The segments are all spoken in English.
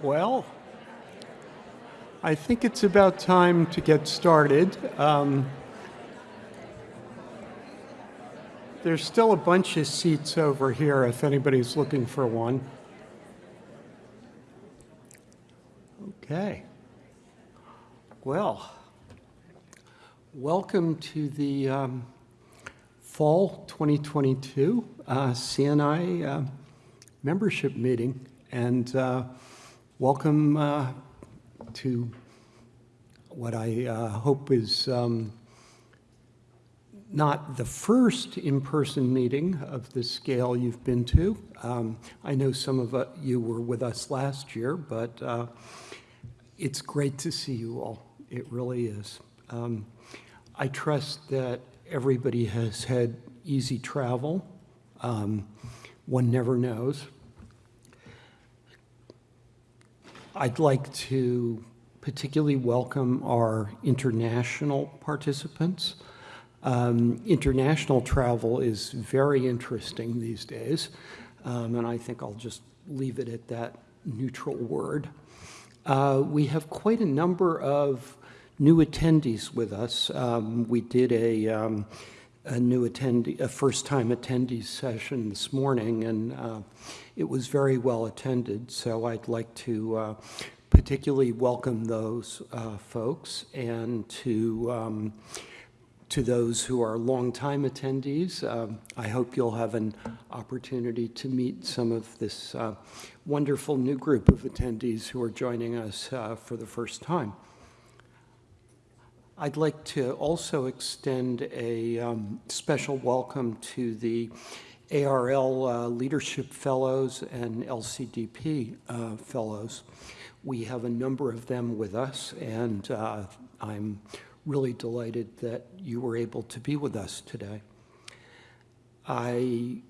Well, I think it's about time to get started. Um, there's still a bunch of seats over here if anybody's looking for one. Okay. Well, welcome to the um, Fall 2022 uh, CNI uh, membership meeting. And uh, welcome uh, to what I uh, hope is um, not the first in-person meeting of this scale you've been to. Um, I know some of uh, you were with us last year, but uh, it's great to see you all. It really is. Um, I trust that everybody has had easy travel. Um, one never knows. I'd like to particularly welcome our international participants. Um, international travel is very interesting these days, um, and I think I'll just leave it at that neutral word. Uh, we have quite a number of new attendees with us. Um, we did a, um, a new attendee, a first-time attendee session this morning, and uh, it was very well attended, so I'd like to uh, particularly welcome those uh, folks and to um, to those who are longtime attendees. Um, I hope you'll have an opportunity to meet some of this uh, wonderful new group of attendees who are joining us uh, for the first time. I'd like to also extend a um, special welcome to the ARL uh, Leadership Fellows and LCDP uh, Fellows. We have a number of them with us, and uh, I'm really delighted that you were able to be with us today. I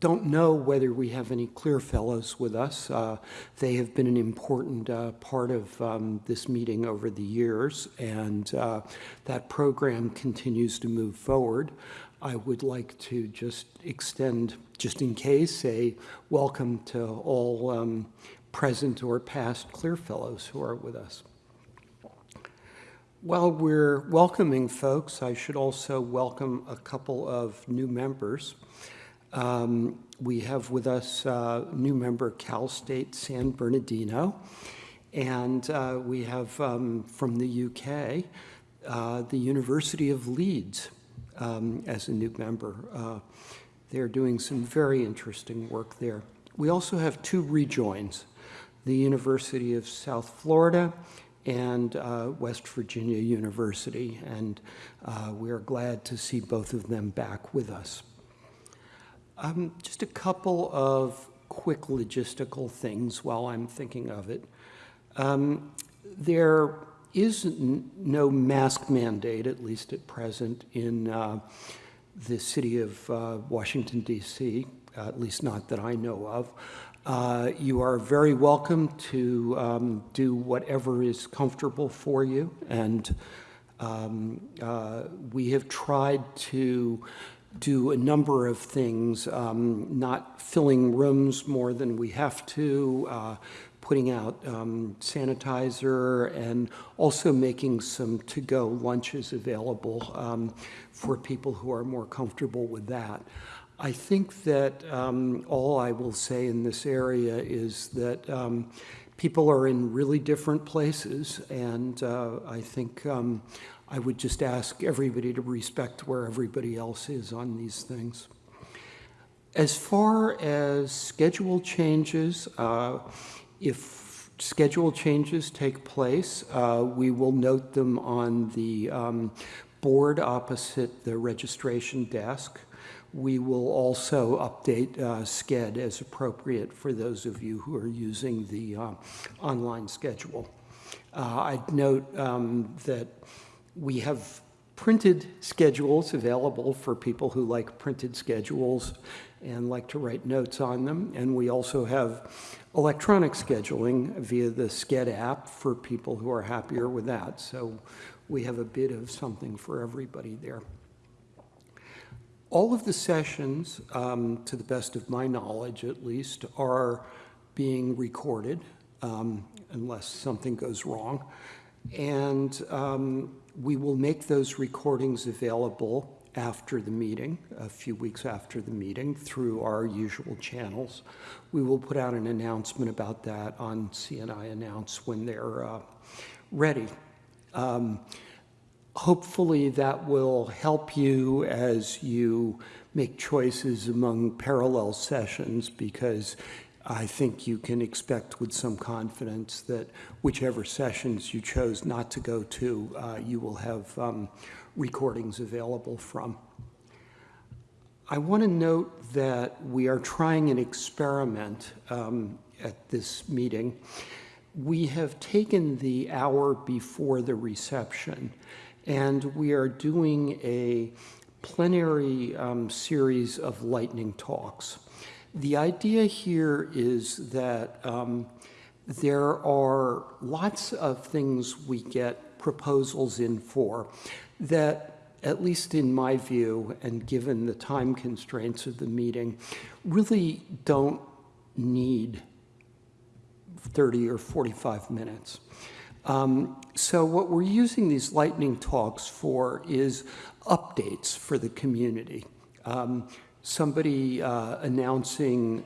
don't know whether we have any CLIR Fellows with us. Uh, they have been an important uh, part of um, this meeting over the years, and uh, that program continues to move forward. I would like to just extend, just in case, a welcome to all um, present or past CLIR Fellows who are with us. While we're welcoming folks, I should also welcome a couple of new members. Um, we have with us uh, new member Cal State San Bernardino, and uh, we have um, from the UK uh, the University of Leeds um, as a new member. Uh, they're doing some very interesting work there. We also have two rejoins, the University of South Florida and uh, West Virginia University, and uh, we are glad to see both of them back with us. Um, just a couple of quick logistical things while I'm thinking of it. Um, there is no mask mandate, at least at present, in uh, the city of uh, Washington, D.C., uh, at least not that I know of. Uh, you are very welcome to um, do whatever is comfortable for you, and um, uh, we have tried to do a number of things, um, not filling rooms more than we have to, uh, putting out um, sanitizer and also making some to-go lunches available um, for people who are more comfortable with that. I think that um, all I will say in this area is that um, people are in really different places, and uh, I think um, I would just ask everybody to respect where everybody else is on these things. As far as schedule changes, uh, if schedule changes take place, uh, we will note them on the um, board opposite the registration desk. We will also update uh, Sched as appropriate for those of you who are using the uh, online schedule. Uh, I'd note um, that we have printed schedules available for people who like printed schedules and like to write notes on them. And we also have electronic scheduling via the Sched app for people who are happier with that. So we have a bit of something for everybody there. All of the sessions, um, to the best of my knowledge at least, are being recorded. um, unless something goes wrong. And um, we will make those recordings available after the meeting, a few weeks after the meeting, through our usual channels. We will put out an announcement about that on CNI Announce when they're uh, ready. Um, hopefully that will help you as you make choices among parallel sessions because I think you can expect with some confidence that whichever sessions you chose not to go to, uh, you will have um, recordings available from. I want to note that we are trying an experiment um, at this meeting. We have taken the hour before the reception, and we are doing a plenary um, series of lightning talks. The idea here is that um, there are lots of things we get proposals in for that, at least in my view, and given the time constraints of the meeting, really don't need 30 or 45 minutes. Um, so what we're using these lightning talks for is updates for the community. Um, somebody uh, announcing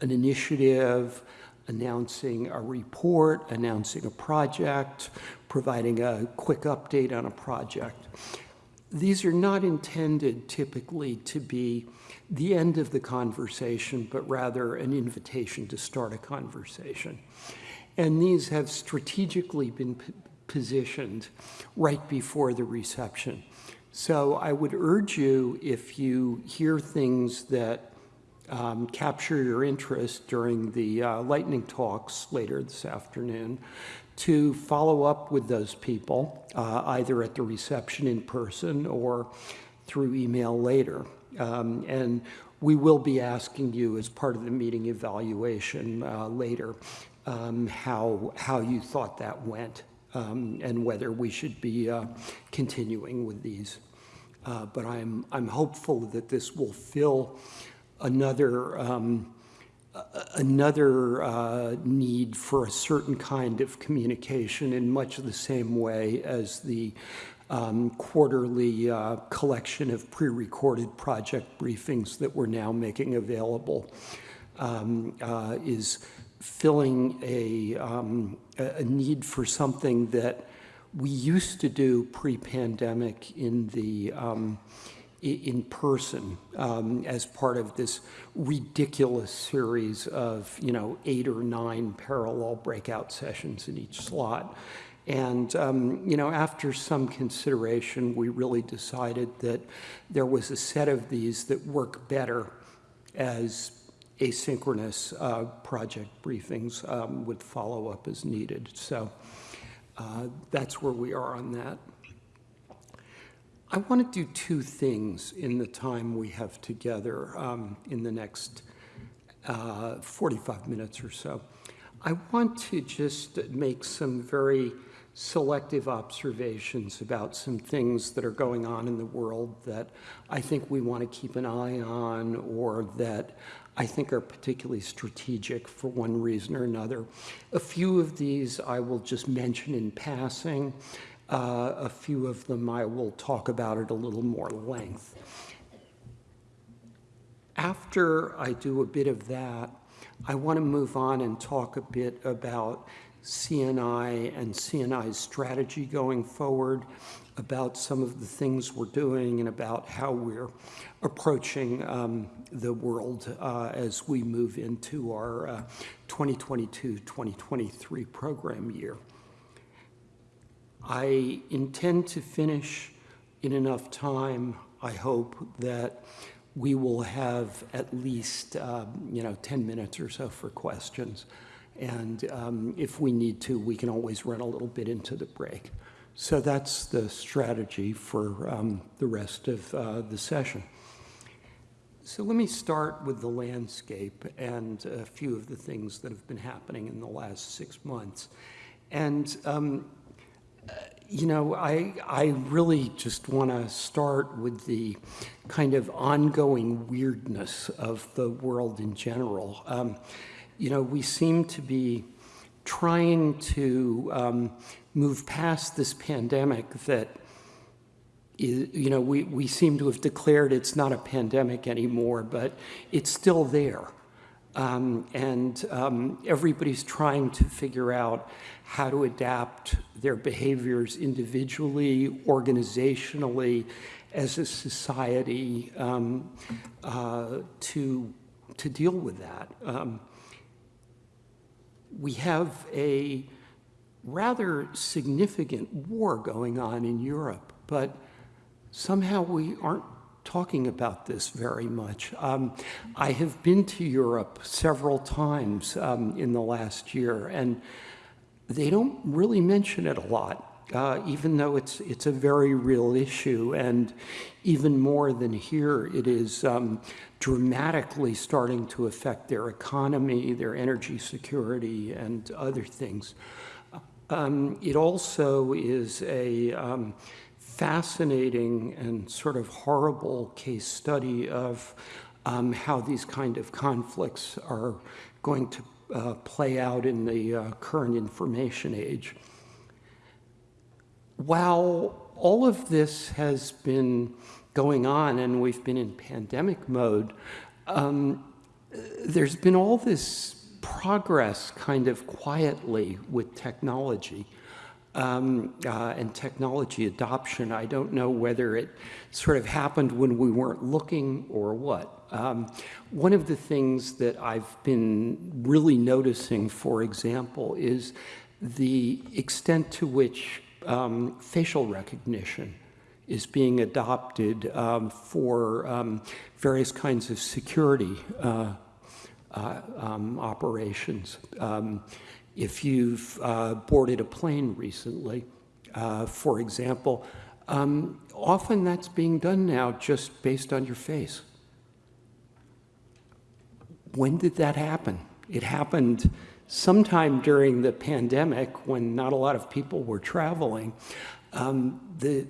an initiative, announcing a report, announcing a project, providing a quick update on a project. These are not intended typically to be the end of the conversation, but rather an invitation to start a conversation. And these have strategically been positioned right before the reception. So I would urge you, if you hear things that um, capture your interest during the uh, lightning talks later this afternoon, to follow up with those people, uh, either at the reception in person or through email later. Um, and we will be asking you as part of the meeting evaluation uh, later um, how, how you thought that went um, and whether we should be uh, continuing with these. Uh, but I'm, I'm hopeful that this will fill another, um, another uh, need for a certain kind of communication in much the same way as the um, quarterly uh, collection of pre-recorded project briefings that we're now making available um, uh, is filling a, um, a need for something that we used to do pre-pandemic in the um, in person um, as part of this ridiculous series of you know eight or nine parallel breakout sessions in each slot. And um, you know, after some consideration, we really decided that there was a set of these that work better as asynchronous uh, project briefings um, with follow-up as needed. So uh, that's where we are on that. I want to do two things in the time we have together um, in the next uh, 45 minutes or so. I want to just make some very selective observations about some things that are going on in the world that I think we want to keep an eye on or that I think are particularly strategic for one reason or another. A few of these I will just mention in passing. Uh, a few of them I will talk about at a little more length. After I do a bit of that, I want to move on and talk a bit about CNI and CNI's strategy going forward, about some of the things we're doing and about how we're approaching um, the world uh, as we move into our 2022-2023 uh, program year. I intend to finish in enough time, I hope, that we will have at least, uh, you know, 10 minutes or so for questions. And um, if we need to, we can always run a little bit into the break. So that's the strategy for um, the rest of uh, the session. So let me start with the landscape and a few of the things that have been happening in the last six months. And, um, you know, I, I really just want to start with the kind of ongoing weirdness of the world in general. Um, you know, we seem to be trying to um, move past this pandemic that is, you know, we, we seem to have declared it's not a pandemic anymore, but it's still there. Um, and um, everybody's trying to figure out how to adapt their behaviors individually, organizationally, as a society um, uh, to, to deal with that. Um, we have a rather significant war going on in Europe, but somehow we aren't talking about this very much. Um, I have been to Europe several times um, in the last year, and they don't really mention it a lot, uh, even though it's, it's a very real issue. And even more than here, it is um, dramatically starting to affect their economy, their energy security, and other things. Um, it also is a um, fascinating and sort of horrible case study of um, how these kind of conflicts are going to uh, play out in the uh, current information age. While all of this has been going on and we've been in pandemic mode, um, there's been all this progress kind of quietly with technology um, uh, and technology adoption. I don't know whether it sort of happened when we weren't looking or what. Um, one of the things that I've been really noticing, for example, is the extent to which um, facial recognition is being adopted um, for um, various kinds of security uh, uh, um, operations. If you've uh, boarded a plane recently, uh, for example, um, often that's being done now just based on your face. When did that happen? It happened sometime during the pandemic when not a lot of people were traveling. Um, the,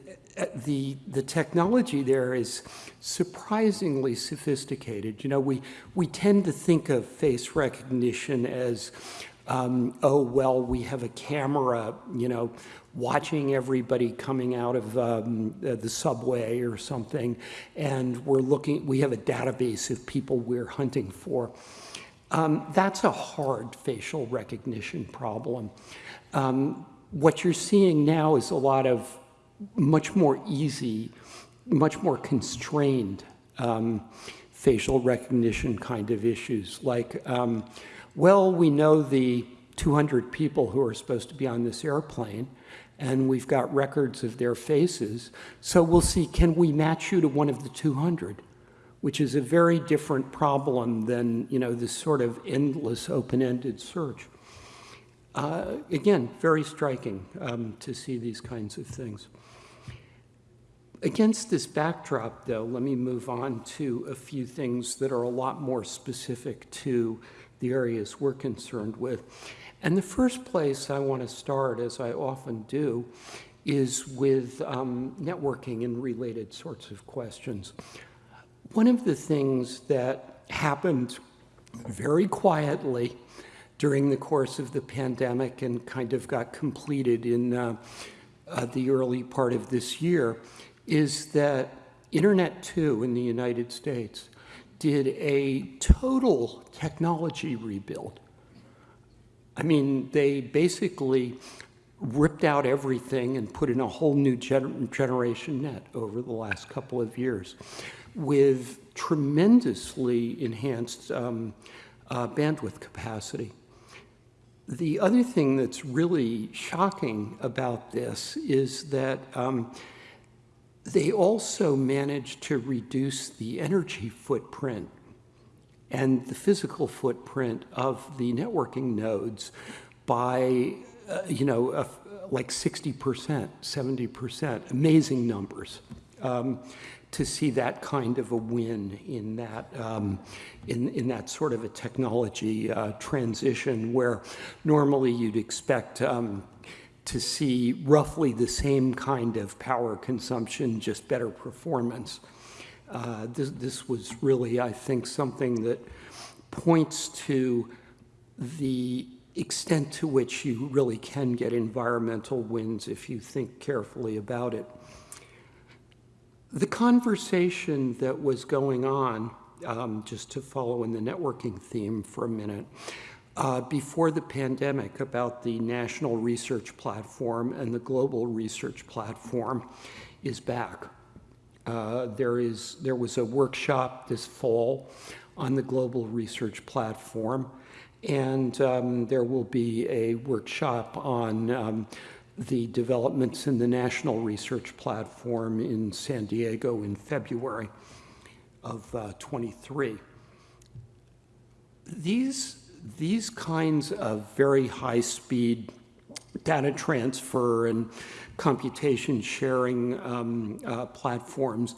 the, the technology there is surprisingly sophisticated. You know, we, we tend to think of face recognition as um, oh, well, we have a camera, you know, watching everybody coming out of um, the subway or something, and we're looking, we have a database of people we're hunting for. Um, that's a hard facial recognition problem. Um, what you're seeing now is a lot of much more easy, much more constrained um, facial recognition kind of issues, like um, well, we know the 200 people who are supposed to be on this airplane, and we've got records of their faces. So we'll see, can we match you to one of the 200? Which is a very different problem than, you know, this sort of endless open-ended search. Uh, again, very striking um, to see these kinds of things. Against this backdrop, though, let me move on to a few things that are a lot more specific to the areas we're concerned with. And the first place I want to start, as I often do, is with um, networking and related sorts of questions. One of the things that happened very quietly during the course of the pandemic and kind of got completed in uh, uh, the early part of this year is that Internet2 in the United States did a total technology rebuild. I mean, they basically ripped out everything and put in a whole new gener generation net over the last couple of years with tremendously enhanced um, uh, bandwidth capacity. The other thing that's really shocking about this is that um, they also managed to reduce the energy footprint and the physical footprint of the networking nodes by, uh, you know, uh, like 60%, 70%, amazing numbers. Um, to see that kind of a win in that, um, in, in that sort of a technology uh, transition where normally you'd expect um, to see roughly the same kind of power consumption, just better performance. Uh, this, this was really, I think, something that points to the extent to which you really can get environmental wins if you think carefully about it. The conversation that was going on, um, just to follow in the networking theme for a minute, uh, before the pandemic about the National Research Platform and the Global Research Platform is back. Uh, there, is, there was a workshop this fall on the Global Research Platform, and um, there will be a workshop on um, the developments in the National Research Platform in San Diego in February of uh, 23. These, these kinds of very high-speed data transfer and computation sharing um, uh, platforms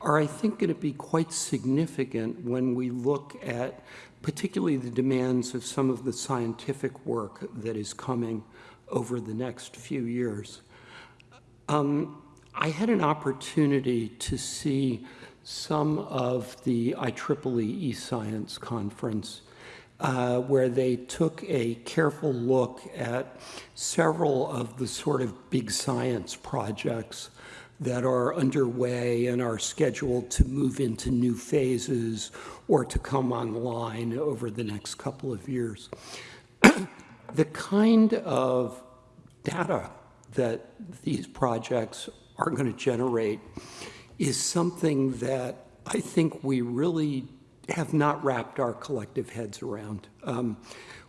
are, I think, going to be quite significant when we look at particularly the demands of some of the scientific work that is coming over the next few years. Um, I had an opportunity to see some of the IEEE eScience conference uh, where they took a careful look at several of the sort of big science projects that are underway and are scheduled to move into new phases or to come online over the next couple of years. the kind of data that these projects are going to generate is something that I think we really have not wrapped our collective heads around. Um,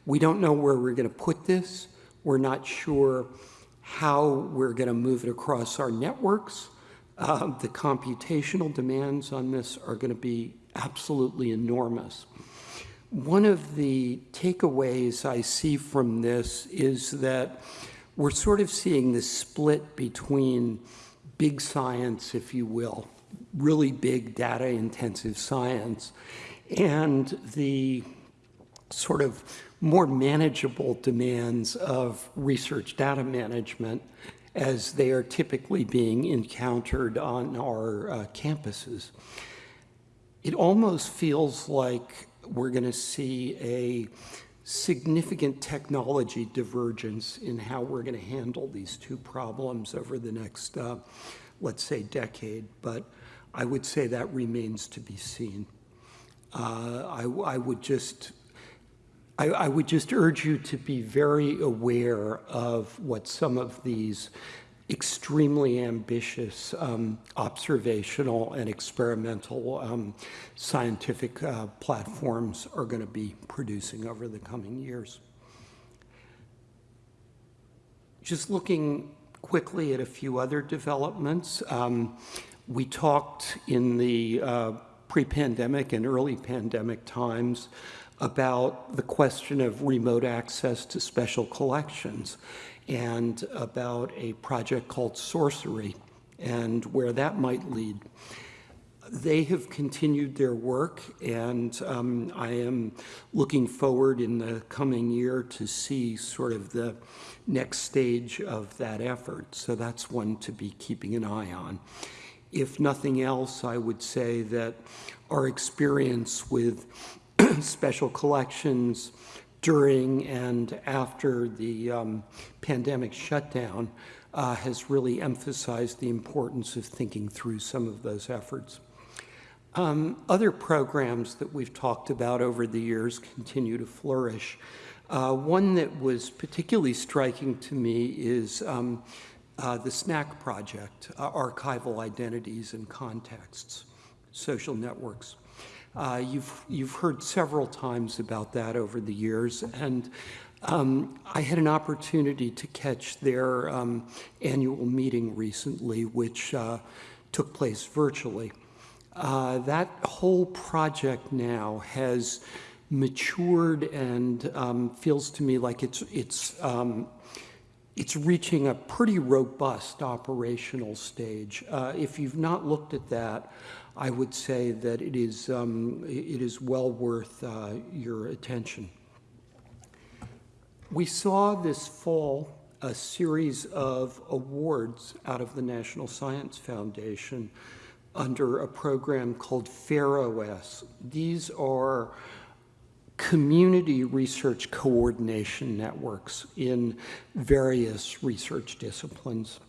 we don't know where we're going to put this. We're not sure how we're going to move it across our networks. Uh, the computational demands on this are going to be absolutely enormous. One of the takeaways I see from this is that we're sort of seeing this split between big science, if you will, really big data intensive science, and the sort of more manageable demands of research data management as they are typically being encountered on our uh, campuses. It almost feels like we're going to see a significant technology divergence in how we're going to handle these two problems over the next, uh, let's say, decade. But I would say that remains to be seen. Uh, I, I, would just I, I, would just urge you to be very aware of what some of these extremely ambitious um, observational and experimental um, scientific uh, platforms are going to be producing over the coming years. Just looking quickly at a few other developments. Um, we talked in the uh, pre-pandemic and early pandemic times about the question of remote access to special collections and about a project called Sourcery and where that might lead. They have continued their work, and um, I am looking forward in the coming year to see sort of the next stage of that effort. So that's one to be keeping an eye on. If nothing else, I would say that our experience with special collections during and after the um, pandemic shutdown uh, has really emphasized the importance of thinking through some of those efforts. Um, other programs that we've talked about over the years continue to flourish. Uh, one that was particularly striking to me is um, uh, the SNAC project, uh, Archival Identities and Contexts, Social Networks. Uh, you've, you've heard several times about that over the years, and um, I had an opportunity to catch their um, annual meeting recently, which uh, took place virtually. Uh, that whole project now has matured and um, feels to me like it's, it's, um, it's reaching a pretty robust operational stage. Uh, if you've not looked at that, I would say that it is, um, it is well worth uh, your attention. We saw this fall a series of awards out of the National Science Foundation under a program called FAIR OS. These are community research coordination networks in various research disciplines.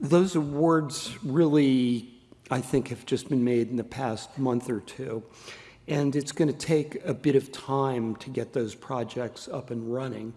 Those awards really, I think, have just been made in the past month or two. And it's going to take a bit of time to get those projects up and running.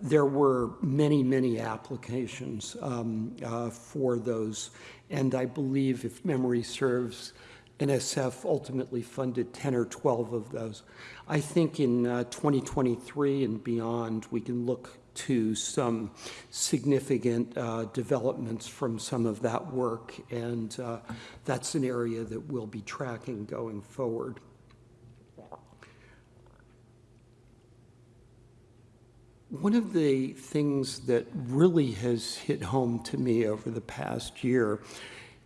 There were many, many applications um, uh, for those. And I believe, if memory serves, NSF ultimately funded 10 or 12 of those. I think in uh, 2023 and beyond, we can look to some significant uh, developments from some of that work, and uh, that's an area that we'll be tracking going forward. One of the things that really has hit home to me over the past year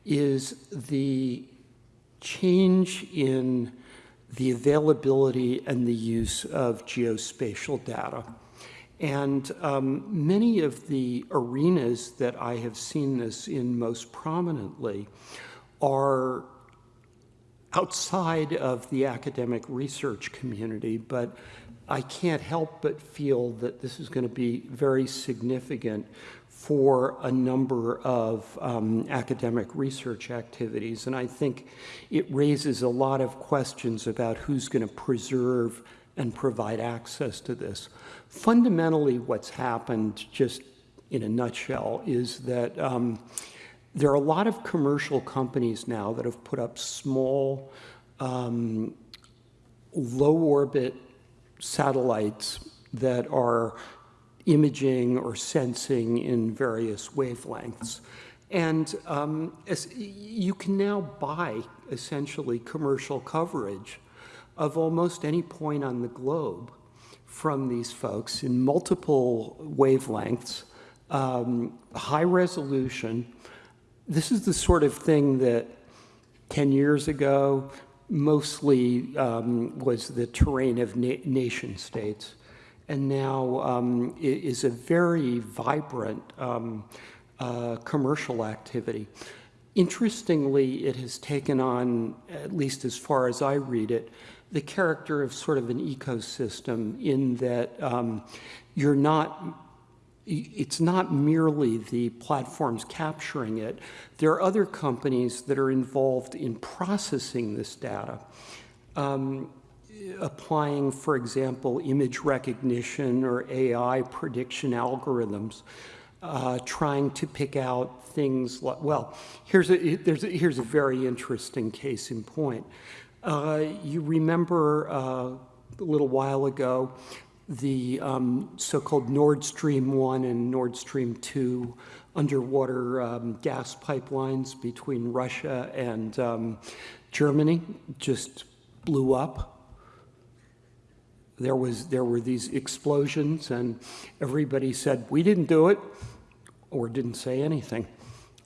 is the change in the availability and the use of geospatial data. And um, many of the arenas that I have seen this in most prominently are outside of the academic research community, but I can't help but feel that this is going to be very significant for a number of um, academic research activities. And I think it raises a lot of questions about who's going to preserve and provide access to this. Fundamentally, what's happened, just in a nutshell, is that um, there are a lot of commercial companies now that have put up small, um, low orbit satellites that are imaging or sensing in various wavelengths. And um, you can now buy essentially commercial coverage of almost any point on the globe from these folks in multiple wavelengths, um, high resolution. This is the sort of thing that 10 years ago mostly um, was the terrain of na nation states and now um, is a very vibrant um, uh, commercial activity. Interestingly, it has taken on, at least as far as I read it, the character of sort of an ecosystem in that um, you're not it's not merely the platforms capturing it. There are other companies that are involved in processing this data. Um, applying, for example, image recognition or AI prediction algorithms, uh, trying to pick out things like, well, here's a, there's a, here's a very interesting case in point. Uh, you remember uh, a little while ago the um, so-called Nord Stream 1 and Nord Stream 2 underwater um, gas pipelines between Russia and um, Germany just blew up there was there were these explosions and everybody said we didn't do it or didn't say anything.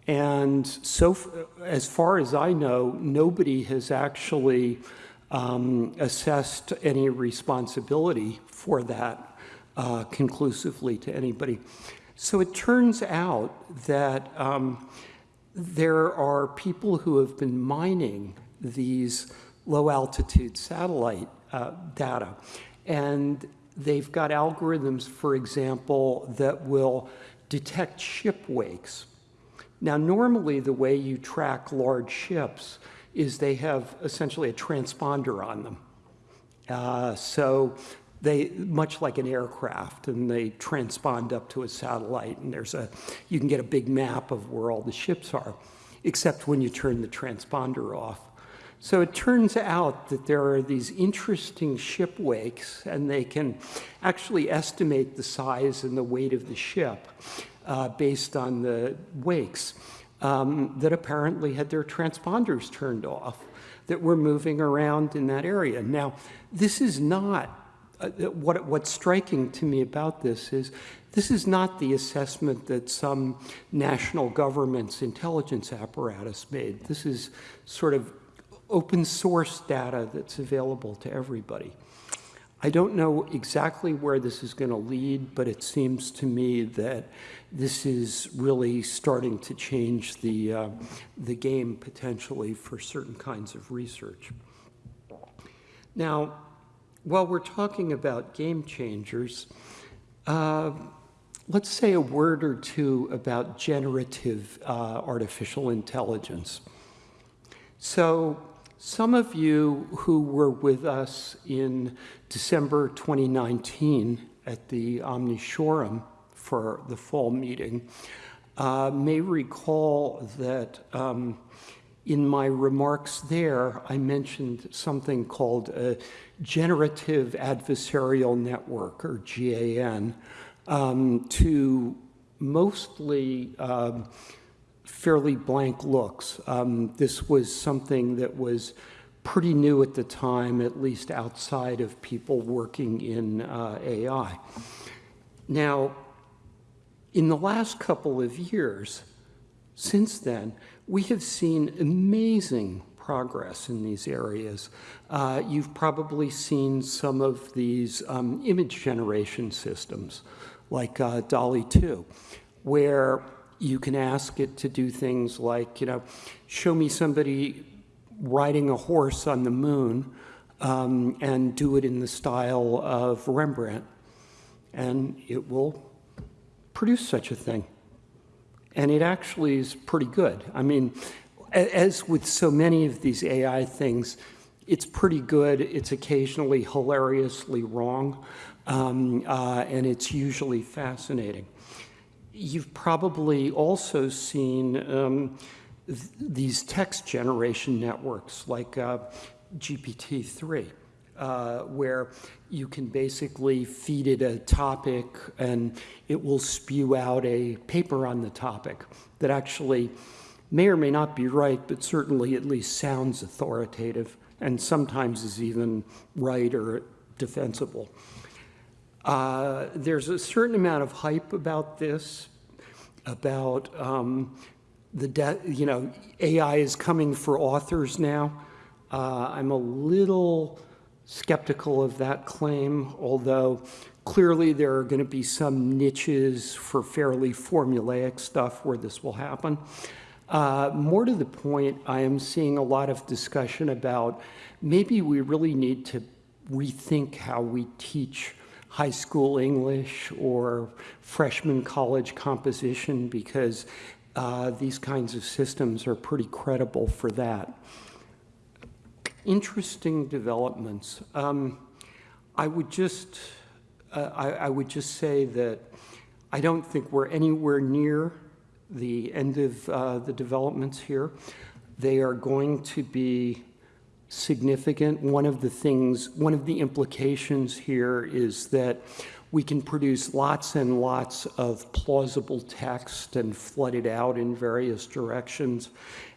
And so as far as i know nobody has actually um, assessed any responsibility for that uh, conclusively to anybody. So it turns out that um, there are people who have been mining these low altitude satellite uh, data and they've got algorithms, for example, that will detect ship wakes. Now, normally the way you track large ships is they have essentially a transponder on them. Uh, so they, much like an aircraft, and they transpond up to a satellite, and there's a, you can get a big map of where all the ships are, except when you turn the transponder off. So it turns out that there are these interesting ship wakes, and they can actually estimate the size and the weight of the ship uh, based on the wakes um, that apparently had their transponders turned off that were moving around in that area. Now, this is not, uh, what, what's striking to me about this is this is not the assessment that some national government's intelligence apparatus made. This is sort of open source data that's available to everybody. I don't know exactly where this is going to lead, but it seems to me that this is really starting to change the, uh, the game potentially for certain kinds of research. Now, while we're talking about game changers, uh, let's say a word or two about generative uh, artificial intelligence. So some of you who were with us in December 2019 at the Omni Shoreham for the fall meeting uh, may recall that um, in my remarks there, I mentioned something called a generative adversarial network, or GAN, um, to mostly um, fairly blank looks. Um, this was something that was pretty new at the time, at least outside of people working in uh, AI. Now, in the last couple of years, since then, we have seen amazing progress in these areas. Uh, you've probably seen some of these um, image generation systems like uh, DALL-E 2, where you can ask it to do things like, you know, show me somebody riding a horse on the moon um, and do it in the style of Rembrandt. And it will produce such a thing. And it actually is pretty good. I mean, as with so many of these AI things, it's pretty good. It's occasionally hilariously wrong, um, uh, and it's usually fascinating. You've probably also seen um, th these text generation networks like uh, GPT-3 uh, where you can basically feed it a topic and it will spew out a paper on the topic that actually may or may not be right, but certainly at least sounds authoritative and sometimes is even right or defensible. Uh, there's a certain amount of hype about this, about um, the, you know, AI is coming for authors now. Uh, I'm a little skeptical of that claim, although clearly there are going to be some niches for fairly formulaic stuff where this will happen. Uh, more to the point, I am seeing a lot of discussion about maybe we really need to rethink how we teach high school English or freshman college composition because uh, these kinds of systems are pretty credible for that interesting developments. Um, I would just, uh, I, I, would just say that I don't think we're anywhere near the end of uh, the developments here. They are going to be significant. One of the things, one of the implications here is that we can produce lots and lots of plausible text and flood it out in various directions.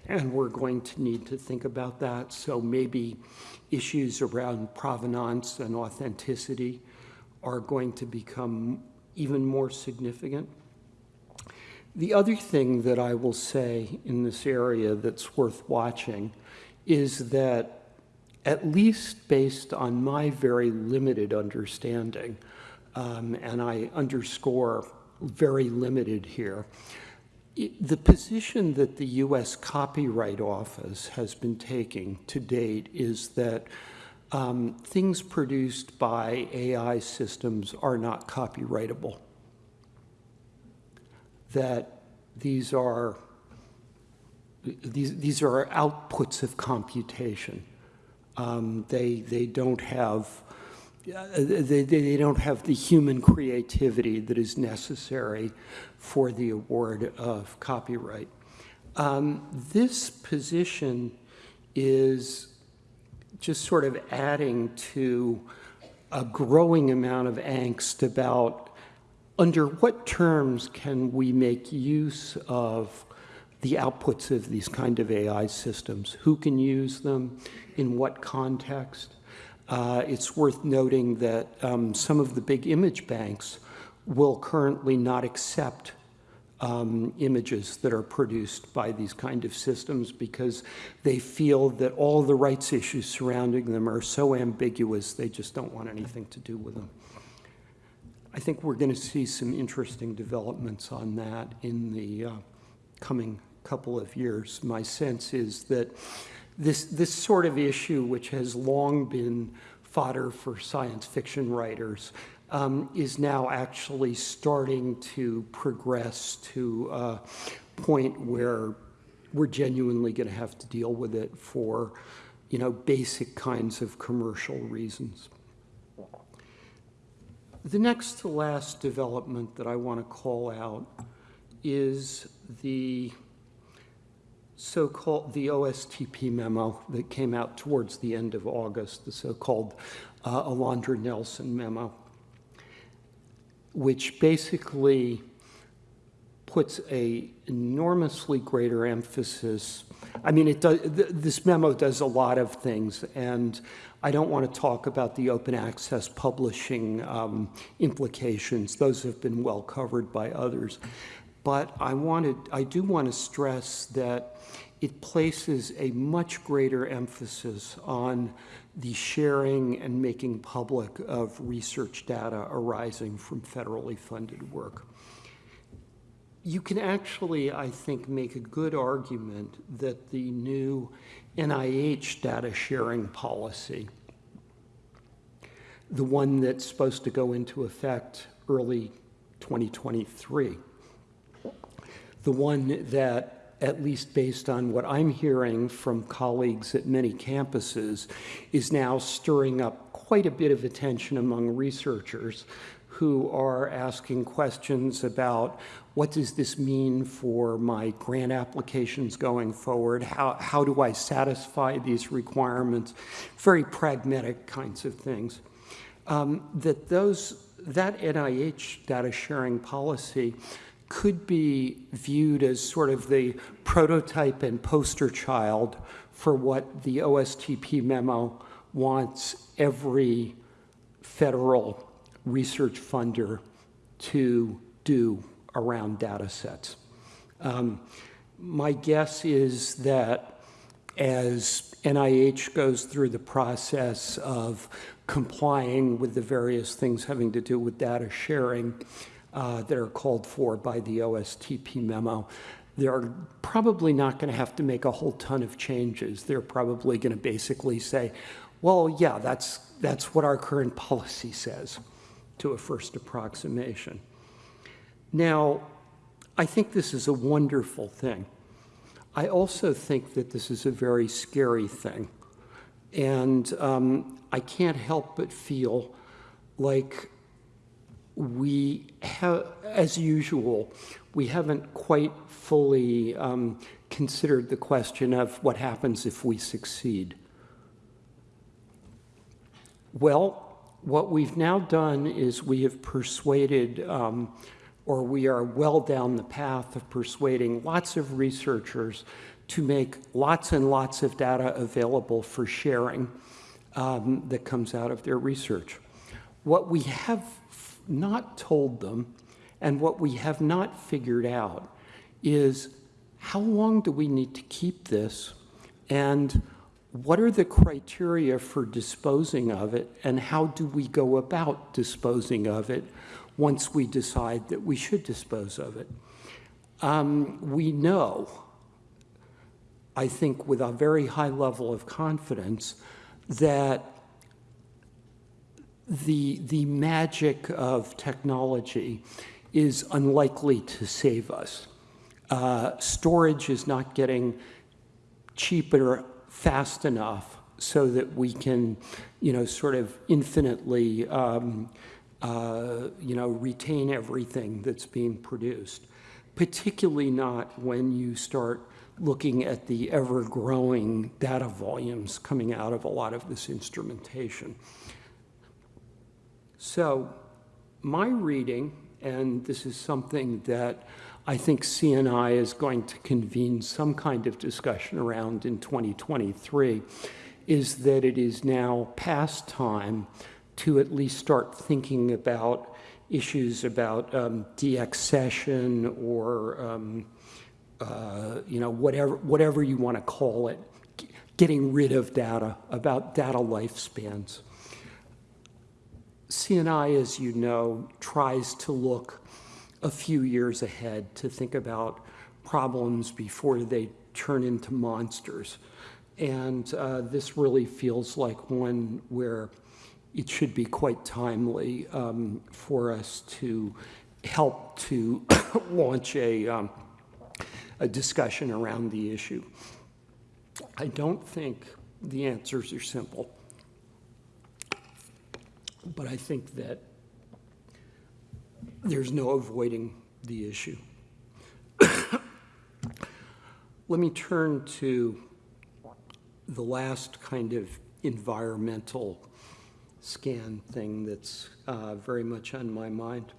And we're going to need to think about that. So maybe issues around provenance and authenticity are going to become even more significant. The other thing that I will say in this area that's worth watching is that, at least based on my very limited understanding, um, and I underscore very limited here, the position that the U.S. Copyright Office has been taking to date is that um, things produced by AI systems are not copyrightable. That these are these these are outputs of computation. Um, they they don't have they, they don't have the human creativity that is necessary for the award of copyright. Um, this position is just sort of adding to a growing amount of angst about under what terms can we make use of the outputs of these kind of AI systems? Who can use them? In what context? Uh, it's worth noting that um, some of the big image banks will currently not accept um, images that are produced by these kind of systems because they feel that all the rights issues surrounding them are so ambiguous they just don't want anything to do with them. I think we're going to see some interesting developments on that in the uh, coming couple of years. My sense is that this, this sort of issue, which has long been fodder for science fiction writers, um, is now actually starting to progress to a point where we're genuinely going to have to deal with it for, you know, basic kinds of commercial reasons. The next to last development that I want to call out is the so-called the OSTP memo that came out towards the end of August, the so-called uh, Alondra Nelson memo, which basically puts a enormously greater emphasis. I mean, it does, th this memo does a lot of things, and I don't want to talk about the open access publishing um, implications. Those have been well covered by others. But I wanted, I do want to stress that it places a much greater emphasis on the sharing and making public of research data arising from federally funded work. You can actually, I think, make a good argument that the new NIH data sharing policy, the one that's supposed to go into effect early 2023, the one that, at least based on what I'm hearing from colleagues at many campuses, is now stirring up quite a bit of attention among researchers who are asking questions about what does this mean for my grant applications going forward? How, how do I satisfy these requirements? Very pragmatic kinds of things. Um, that those, that NIH data sharing policy could be viewed as sort of the prototype and poster child for what the OSTP memo wants every federal research funder to do around data sets. Um, my guess is that as NIH goes through the process of complying with the various things having to do with data sharing, uh, that are called for by the OSTP memo. They're probably not going to have to make a whole ton of changes. They're probably going to basically say, well, yeah, that's, that's what our current policy says to a first approximation. Now, I think this is a wonderful thing. I also think that this is a very scary thing. And um, I can't help but feel like we have, as usual, we haven't quite fully um, considered the question of what happens if we succeed. Well, what we've now done is we have persuaded, um, or we are well down the path of persuading lots of researchers to make lots and lots of data available for sharing um, that comes out of their research. What we have not told them and what we have not figured out is how long do we need to keep this and what are the criteria for disposing of it and how do we go about disposing of it once we decide that we should dispose of it. Um, we know, I think with a very high level of confidence, that the, the magic of technology is unlikely to save us. Uh, storage is not getting cheaper fast enough so that we can, you know, sort of infinitely, um, uh, you know, retain everything that's being produced. Particularly not when you start looking at the ever-growing data volumes coming out of a lot of this instrumentation. So my reading, and this is something that I think CNI is going to convene some kind of discussion around in 2023, is that it is now past time to at least start thinking about issues about um, deaccession or um, uh, you know whatever whatever you want to call it, getting rid of data about data lifespans. CNI, as you know, tries to look a few years ahead to think about problems before they turn into monsters. And uh, this really feels like one where it should be quite timely um, for us to help to launch a, um, a discussion around the issue. I don't think the answers are simple, but I think that there's no avoiding the issue. Let me turn to the last kind of environmental scan thing that's uh, very much on my mind.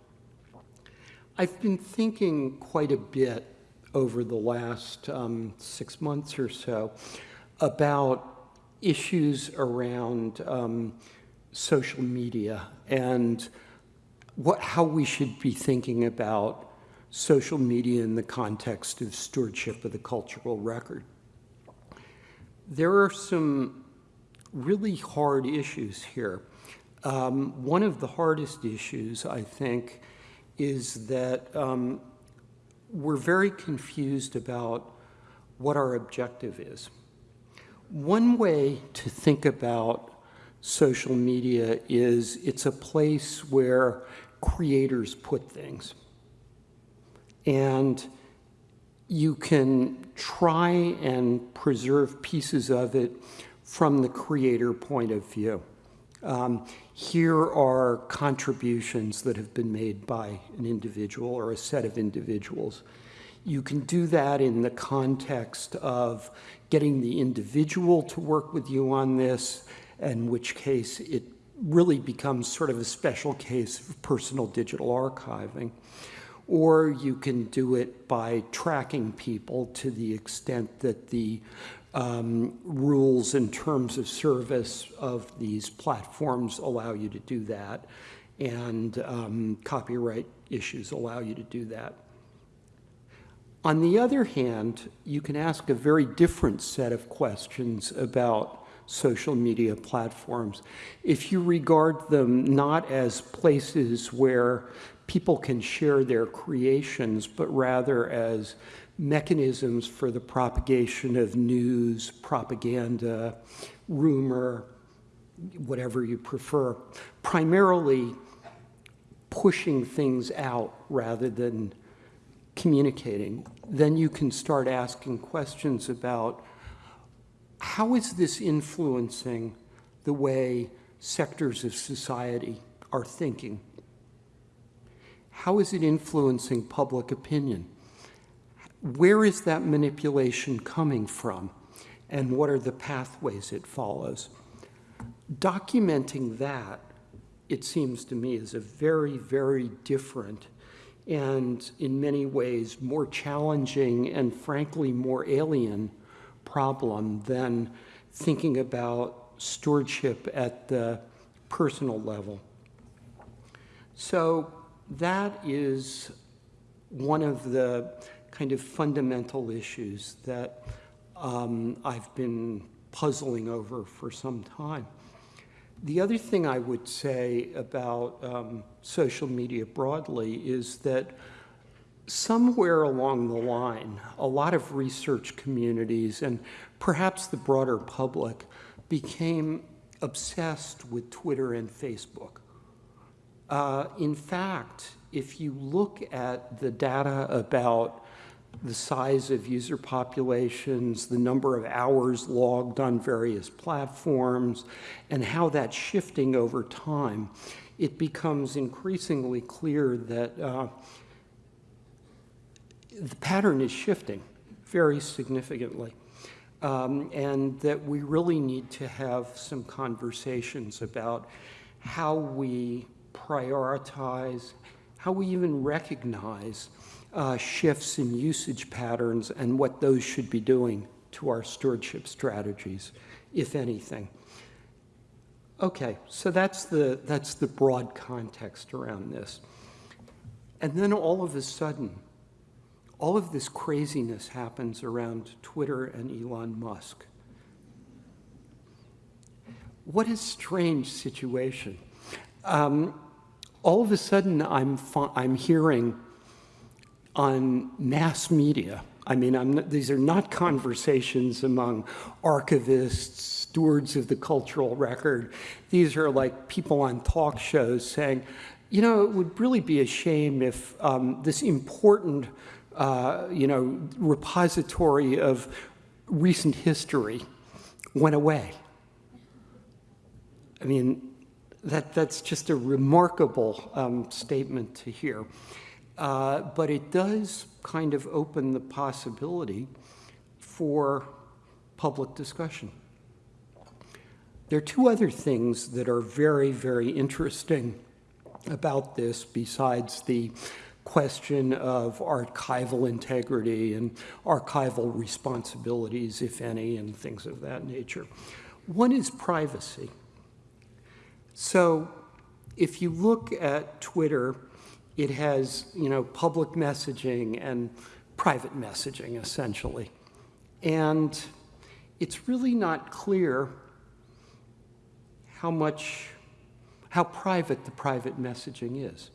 I've been thinking quite a bit over the last um, six months or so about issues around um, social media and what, how we should be thinking about social media in the context of stewardship of the cultural record. There are some really hard issues here. Um, one of the hardest issues, I think, is that um, we're very confused about what our objective is. One way to think about social media is it's a place where creators put things. And you can try and preserve pieces of it from the creator point of view. Um, here are contributions that have been made by an individual or a set of individuals. You can do that in the context of getting the individual to work with you on this, in which case it really becomes sort of a special case of personal digital archiving. Or you can do it by tracking people to the extent that the um, rules in terms of service of these platforms allow you to do that, and um, copyright issues allow you to do that. On the other hand, you can ask a very different set of questions about social media platforms. If you regard them not as places where people can share their creations, but rather as mechanisms for the propagation of news, propaganda, rumor, whatever you prefer, primarily pushing things out rather than communicating, then you can start asking questions about how is this influencing the way sectors of society are thinking? How is it influencing public opinion? Where is that manipulation coming from? And what are the pathways it follows? Documenting that, it seems to me, is a very, very different and in many ways more challenging and frankly more alien problem than thinking about stewardship at the personal level. So that is one of the kind of fundamental issues that um, I've been puzzling over for some time. The other thing I would say about um, social media broadly is that somewhere along the line, a lot of research communities and perhaps the broader public became obsessed with Twitter and Facebook. Uh, in fact, if you look at the data about the size of user populations, the number of hours logged on various platforms, and how that's shifting over time, it becomes increasingly clear that uh, the pattern is shifting very significantly. Um, and that we really need to have some conversations about how we prioritize, how we even recognize uh, shifts in usage patterns and what those should be doing to our stewardship strategies, if anything. Okay, so that's the, that's the broad context around this. And then all of a sudden, all of this craziness happens around Twitter and Elon Musk. What a strange situation. Um, all of a sudden, I'm, I'm hearing on mass media, I mean, I'm not, these are not conversations among archivists, stewards of the cultural record. These are like people on talk shows saying, you know, it would really be a shame if um, this important, uh, you know, repository of recent history went away. I mean, that, that's just a remarkable um, statement to hear. Uh, but it does kind of open the possibility for public discussion. There are two other things that are very, very interesting about this besides the question of archival integrity and archival responsibilities, if any, and things of that nature. One is privacy. So if you look at Twitter, it has, you know, public messaging and private messaging, essentially. And it's really not clear how much, how private the private messaging is,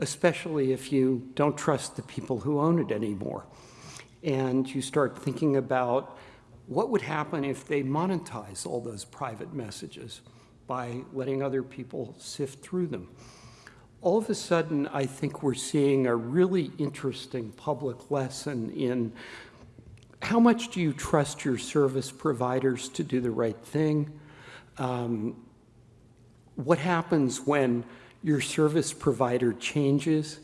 especially if you don't trust the people who own it anymore. And you start thinking about what would happen if they monetize all those private messages by letting other people sift through them. All of a sudden, I think we're seeing a really interesting public lesson in how much do you trust your service providers to do the right thing? Um, what happens when your service provider changes,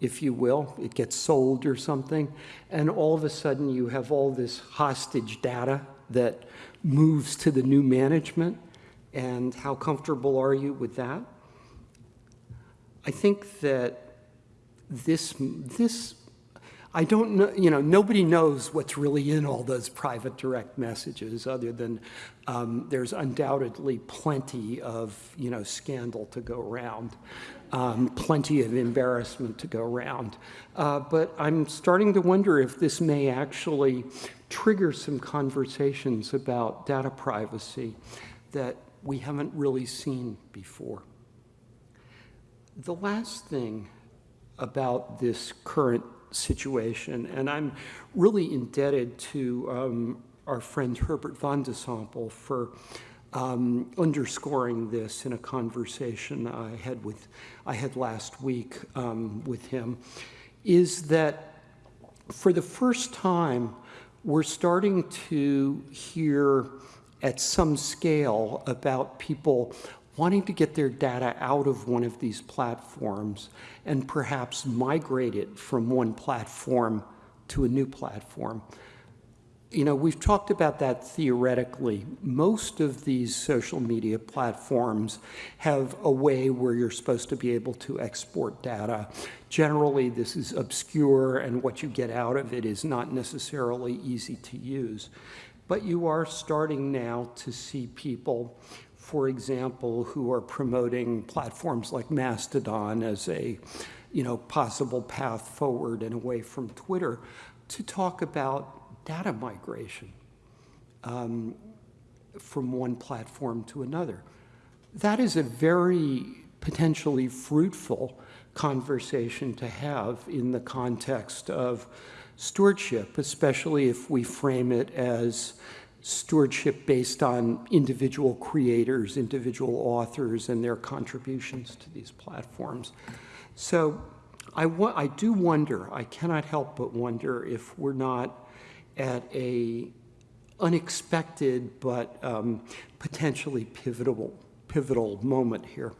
if you will, it gets sold or something, and all of a sudden you have all this hostage data that moves to the new management, and how comfortable are you with that? I think that this, this I don't know, you know, nobody knows what's really in all those private direct messages other than um, there's undoubtedly plenty of, you know, scandal to go around, um, plenty of embarrassment to go around. Uh, but I'm starting to wonder if this may actually trigger some conversations about data privacy that we haven't really seen before. The last thing about this current situation. And I'm really indebted to um, our friend Herbert Van de Sompel for um, underscoring this in a conversation I had with I had last week um, with him, is that for the first time we're starting to hear at some scale about people wanting to get their data out of one of these platforms and perhaps migrate it from one platform to a new platform. You know, we've talked about that theoretically. Most of these social media platforms have a way where you're supposed to be able to export data. Generally, this is obscure, and what you get out of it is not necessarily easy to use. But you are starting now to see people for example, who are promoting platforms like Mastodon as a you know, possible path forward and away from Twitter to talk about data migration um, from one platform to another. That is a very potentially fruitful conversation to have in the context of stewardship, especially if we frame it as stewardship based on individual creators, individual authors, and their contributions to these platforms. So I, I do wonder, I cannot help but wonder if we're not at a unexpected but um, potentially pivotal, pivotal moment here.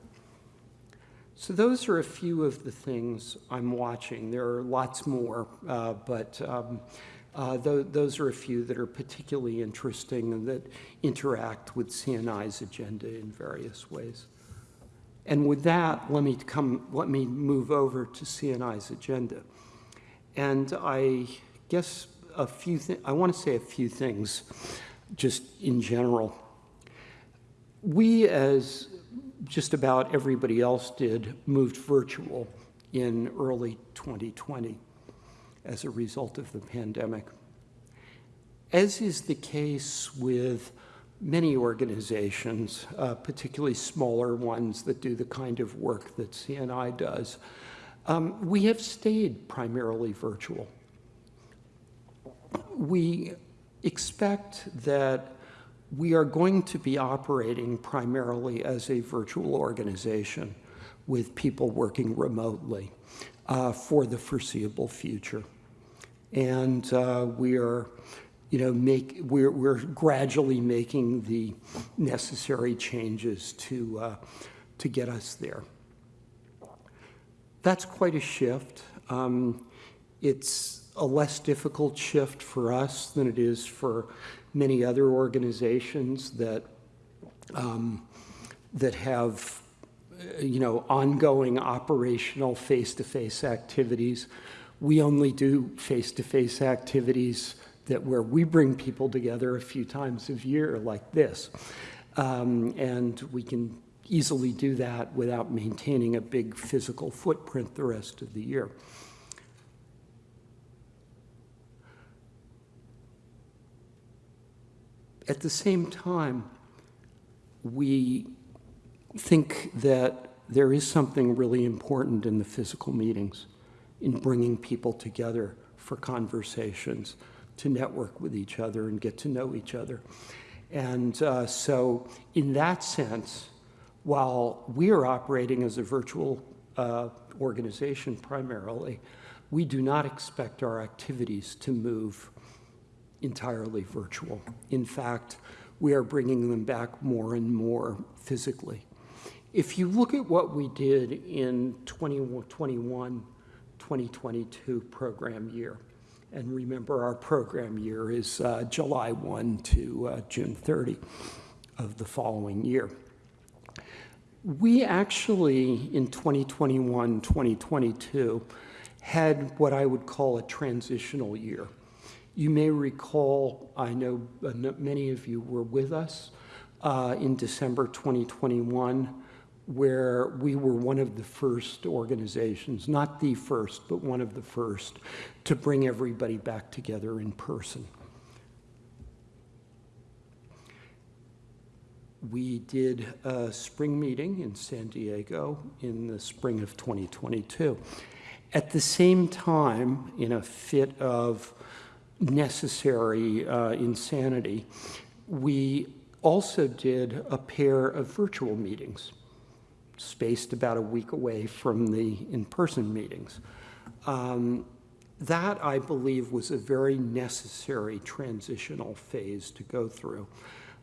So those are a few of the things I'm watching. There are lots more, uh, but um, uh, th those are a few that are particularly interesting and that interact with CNI's agenda in various ways. And with that, let me come, let me move over to CNI's agenda. And I guess a few I want to say a few things just in general. We, as just about everybody else did, moved virtual in early 2020 as a result of the pandemic. As is the case with many organizations, uh, particularly smaller ones that do the kind of work that CNI does, um, we have stayed primarily virtual. we expect that we are going to be operating primarily as a virtual organization with people working remotely uh, for the foreseeable future. And uh, we are, you know, make, we're, we're gradually making the necessary changes to, uh, to get us there. That's quite a shift. Um, it's a less difficult shift for us than it is for many other organizations that, um, that have uh, you know, ongoing operational face-to-face -face activities. We only do face-to-face -face activities that where we bring people together a few times a year like this. Um, and we can easily do that without maintaining a big physical footprint the rest of the year. At the same time, we think that there is something really important in the physical meetings, in bringing people together for conversations, to network with each other and get to know each other. And uh, so in that sense, while we are operating as a virtual uh, organization primarily, we do not expect our activities to move entirely virtual. In fact, we are bringing them back more and more physically. If you look at what we did in 2021, 2022 program year, and remember our program year is uh, July 1 to uh, June 30 of the following year. We actually, in 2021, 2022, had what I would call a transitional year. You may recall, I know uh, many of you were with us uh, in December 2021, where we were one of the first organizations, not the first, but one of the first, to bring everybody back together in person. We did a spring meeting in San Diego in the spring of 2022. At the same time, in a fit of necessary uh, insanity, we also did a pair of virtual meetings, spaced about a week away from the in-person meetings. Um, that, I believe, was a very necessary transitional phase to go through.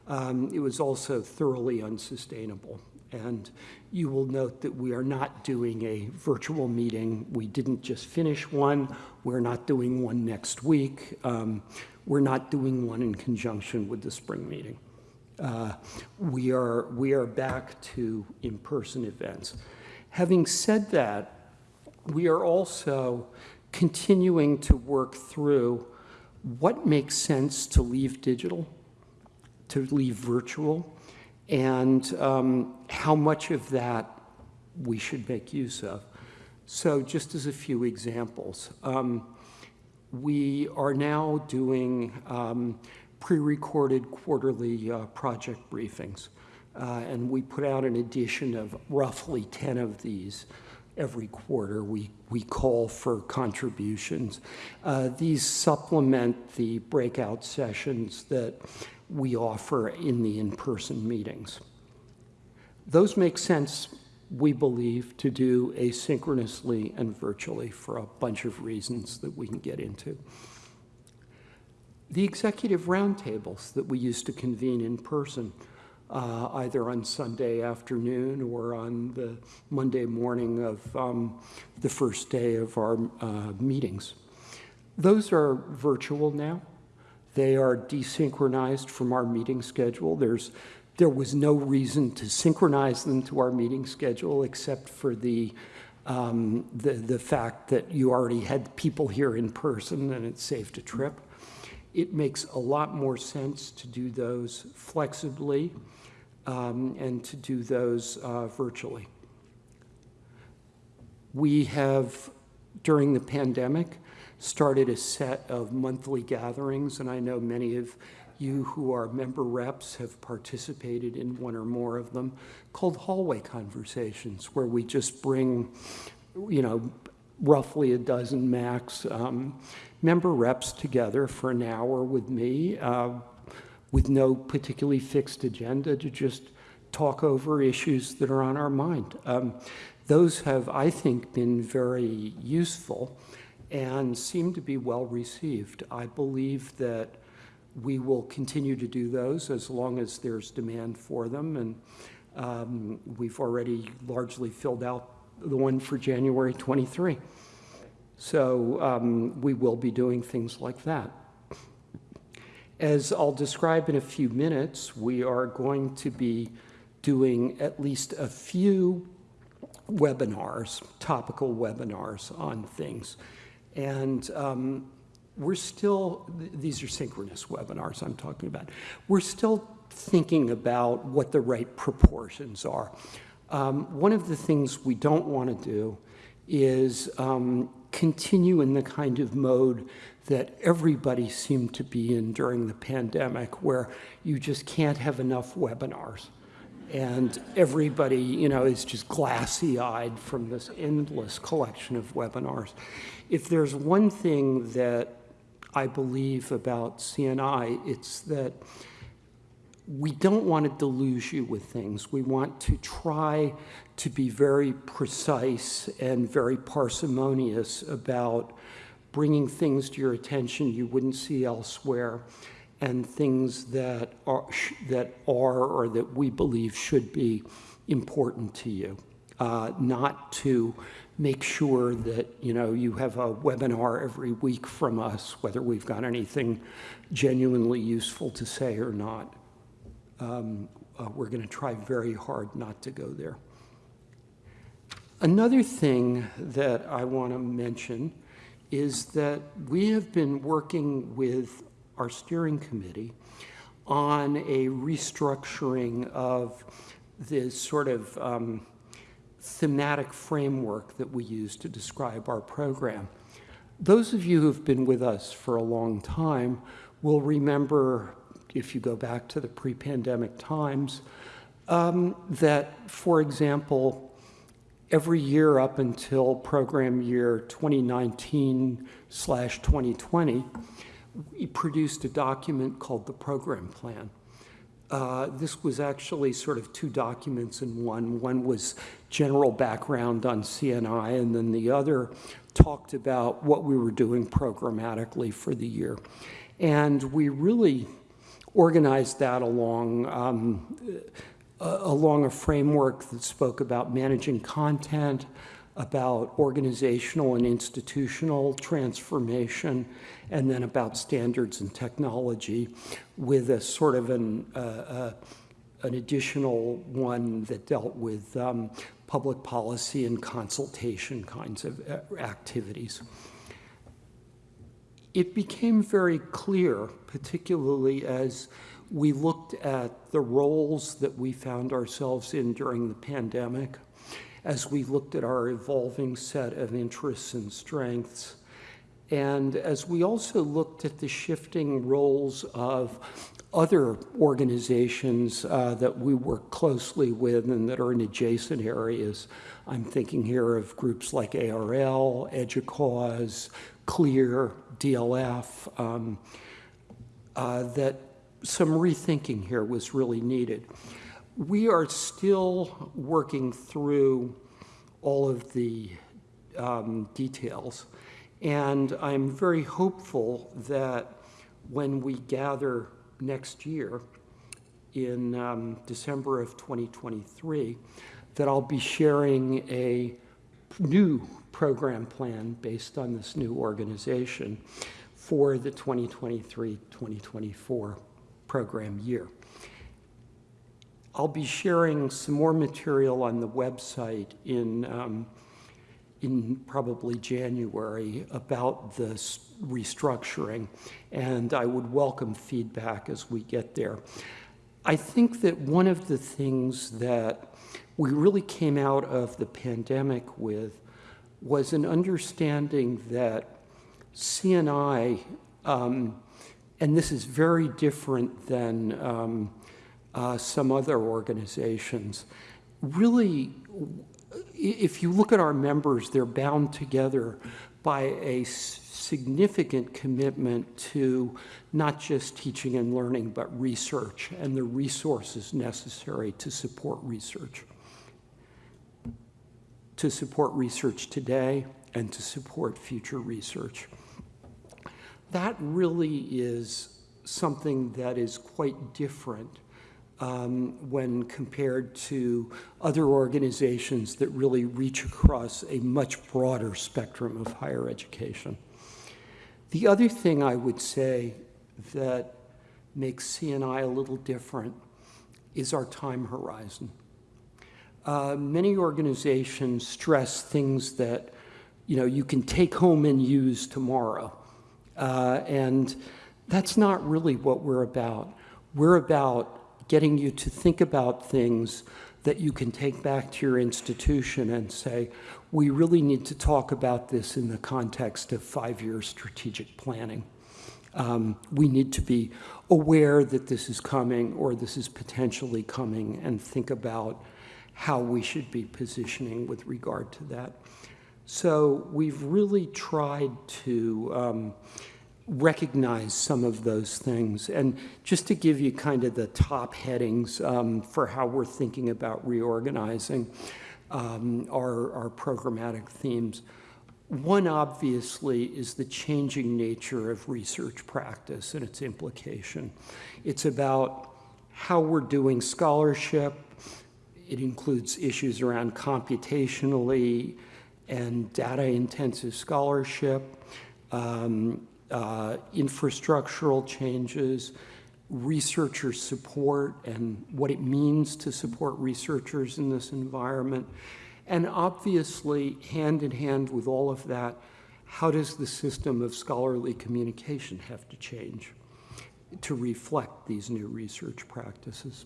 Um, it was also thoroughly unsustainable. And you will note that we are not doing a virtual meeting. We didn't just finish one. We're not doing one next week. Um, we're not doing one in conjunction with the spring meeting. Uh, we, are, we are back to in-person events. Having said that, we are also continuing to work through what makes sense to leave digital, to leave virtual, and um, how much of that we should make use of. So just as a few examples, um, we are now doing um, pre-recorded quarterly uh, project briefings. Uh, and we put out an edition of roughly 10 of these every quarter. We, we call for contributions. Uh, these supplement the breakout sessions that we offer in the in-person meetings. Those make sense, we believe, to do asynchronously and virtually for a bunch of reasons that we can get into. The executive roundtables that we used to convene in person, uh, either on Sunday afternoon or on the Monday morning of um, the first day of our uh, meetings. Those are virtual now. They are desynchronized from our meeting schedule. There's, there was no reason to synchronize them to our meeting schedule except for the, um, the, the fact that you already had people here in person and it saved a trip. It makes a lot more sense to do those flexibly um, and to do those uh, virtually. We have, during the pandemic, started a set of monthly gatherings, and I know many of you who are member reps have participated in one or more of them, called hallway conversations, where we just bring, you know, roughly a dozen max um, member reps together for an hour with me uh, with no particularly fixed agenda to just talk over issues that are on our mind. Um, those have, I think, been very useful and seem to be well received. I believe that we will continue to do those as long as there's demand for them. And um, we've already largely filled out the one for January 23. So um, we will be doing things like that. As I'll describe in a few minutes, we are going to be doing at least a few webinars, topical webinars on things. And um, we're still, these are synchronous webinars I'm talking about. We're still thinking about what the right proportions are. Um, one of the things we don't want to do is um, continue in the kind of mode that everybody seemed to be in during the pandemic, where you just can't have enough webinars. And everybody, you know, is just glassy-eyed from this endless collection of webinars. If there's one thing that I believe about CNI, it's that we don't want to deluge you with things. We want to try to be very precise and very parsimonious about bringing things to your attention you wouldn't see elsewhere and things that are, that are or that we believe should be important to you. Uh, not to make sure that you know you have a webinar every week from us, whether we've got anything genuinely useful to say or not um, uh, we're going to try very hard not to go there. Another thing that I want to mention is that we have been working with our steering committee on a restructuring of this sort of um, thematic framework that we use to describe our program. Those of you who've been with us for a long time will remember if you go back to the pre-pandemic times, um, that, for example, every year up until program year 2019 slash 2020, we produced a document called the program plan. Uh, this was actually sort of two documents in one. One was general background on CNI, and then the other talked about what we were doing programmatically for the year. And we really organized that along, um, uh, along a framework that spoke about managing content, about organizational and institutional transformation, and then about standards and technology with a sort of an, uh, uh, an additional one that dealt with um, public policy and consultation kinds of uh, activities. It became very clear, particularly as we looked at the roles that we found ourselves in during the pandemic, as we looked at our evolving set of interests and strengths, and as we also looked at the shifting roles of other organizations uh, that we work closely with and that are in adjacent areas. I'm thinking here of groups like ARL, EDUCAUSE, CLIR, DLF, um, uh, that some rethinking here was really needed. We are still working through all of the um, details, and I'm very hopeful that when we gather next year in um, December of 2023, that I'll be sharing a new program plan based on this new organization for the 2023-2024 program year. I'll be sharing some more material on the website in, um, in probably January about this restructuring, and I would welcome feedback as we get there. I think that one of the things that we really came out of the pandemic with was an understanding that CNI, um, and this is very different than um, uh, some other organizations, really if you look at our members, they're bound together by a significant commitment to not just teaching and learning, but research and the resources necessary to support research. To support research today and to support future research. That really is something that is quite different um, when compared to other organizations that really reach across a much broader spectrum of higher education. The other thing I would say that makes CNI a little different is our time horizon. Uh, many organizations stress things that you know you can take home and use tomorrow, uh, and that's not really what we're about. We're about getting you to think about things that you can take back to your institution and say, we really need to talk about this in the context of five-year strategic planning. Um, we need to be aware that this is coming or this is potentially coming and think about how we should be positioning with regard to that. So we've really tried to um, recognize some of those things. And just to give you kind of the top headings um, for how we're thinking about reorganizing um, our, our programmatic themes. One, obviously, is the changing nature of research practice and its implication. It's about how we're doing scholarship. It includes issues around computationally and data-intensive scholarship. Um, uh, infrastructural changes, researcher support and what it means to support researchers in this environment. And obviously, hand in hand with all of that, how does the system of scholarly communication have to change to reflect these new research practices?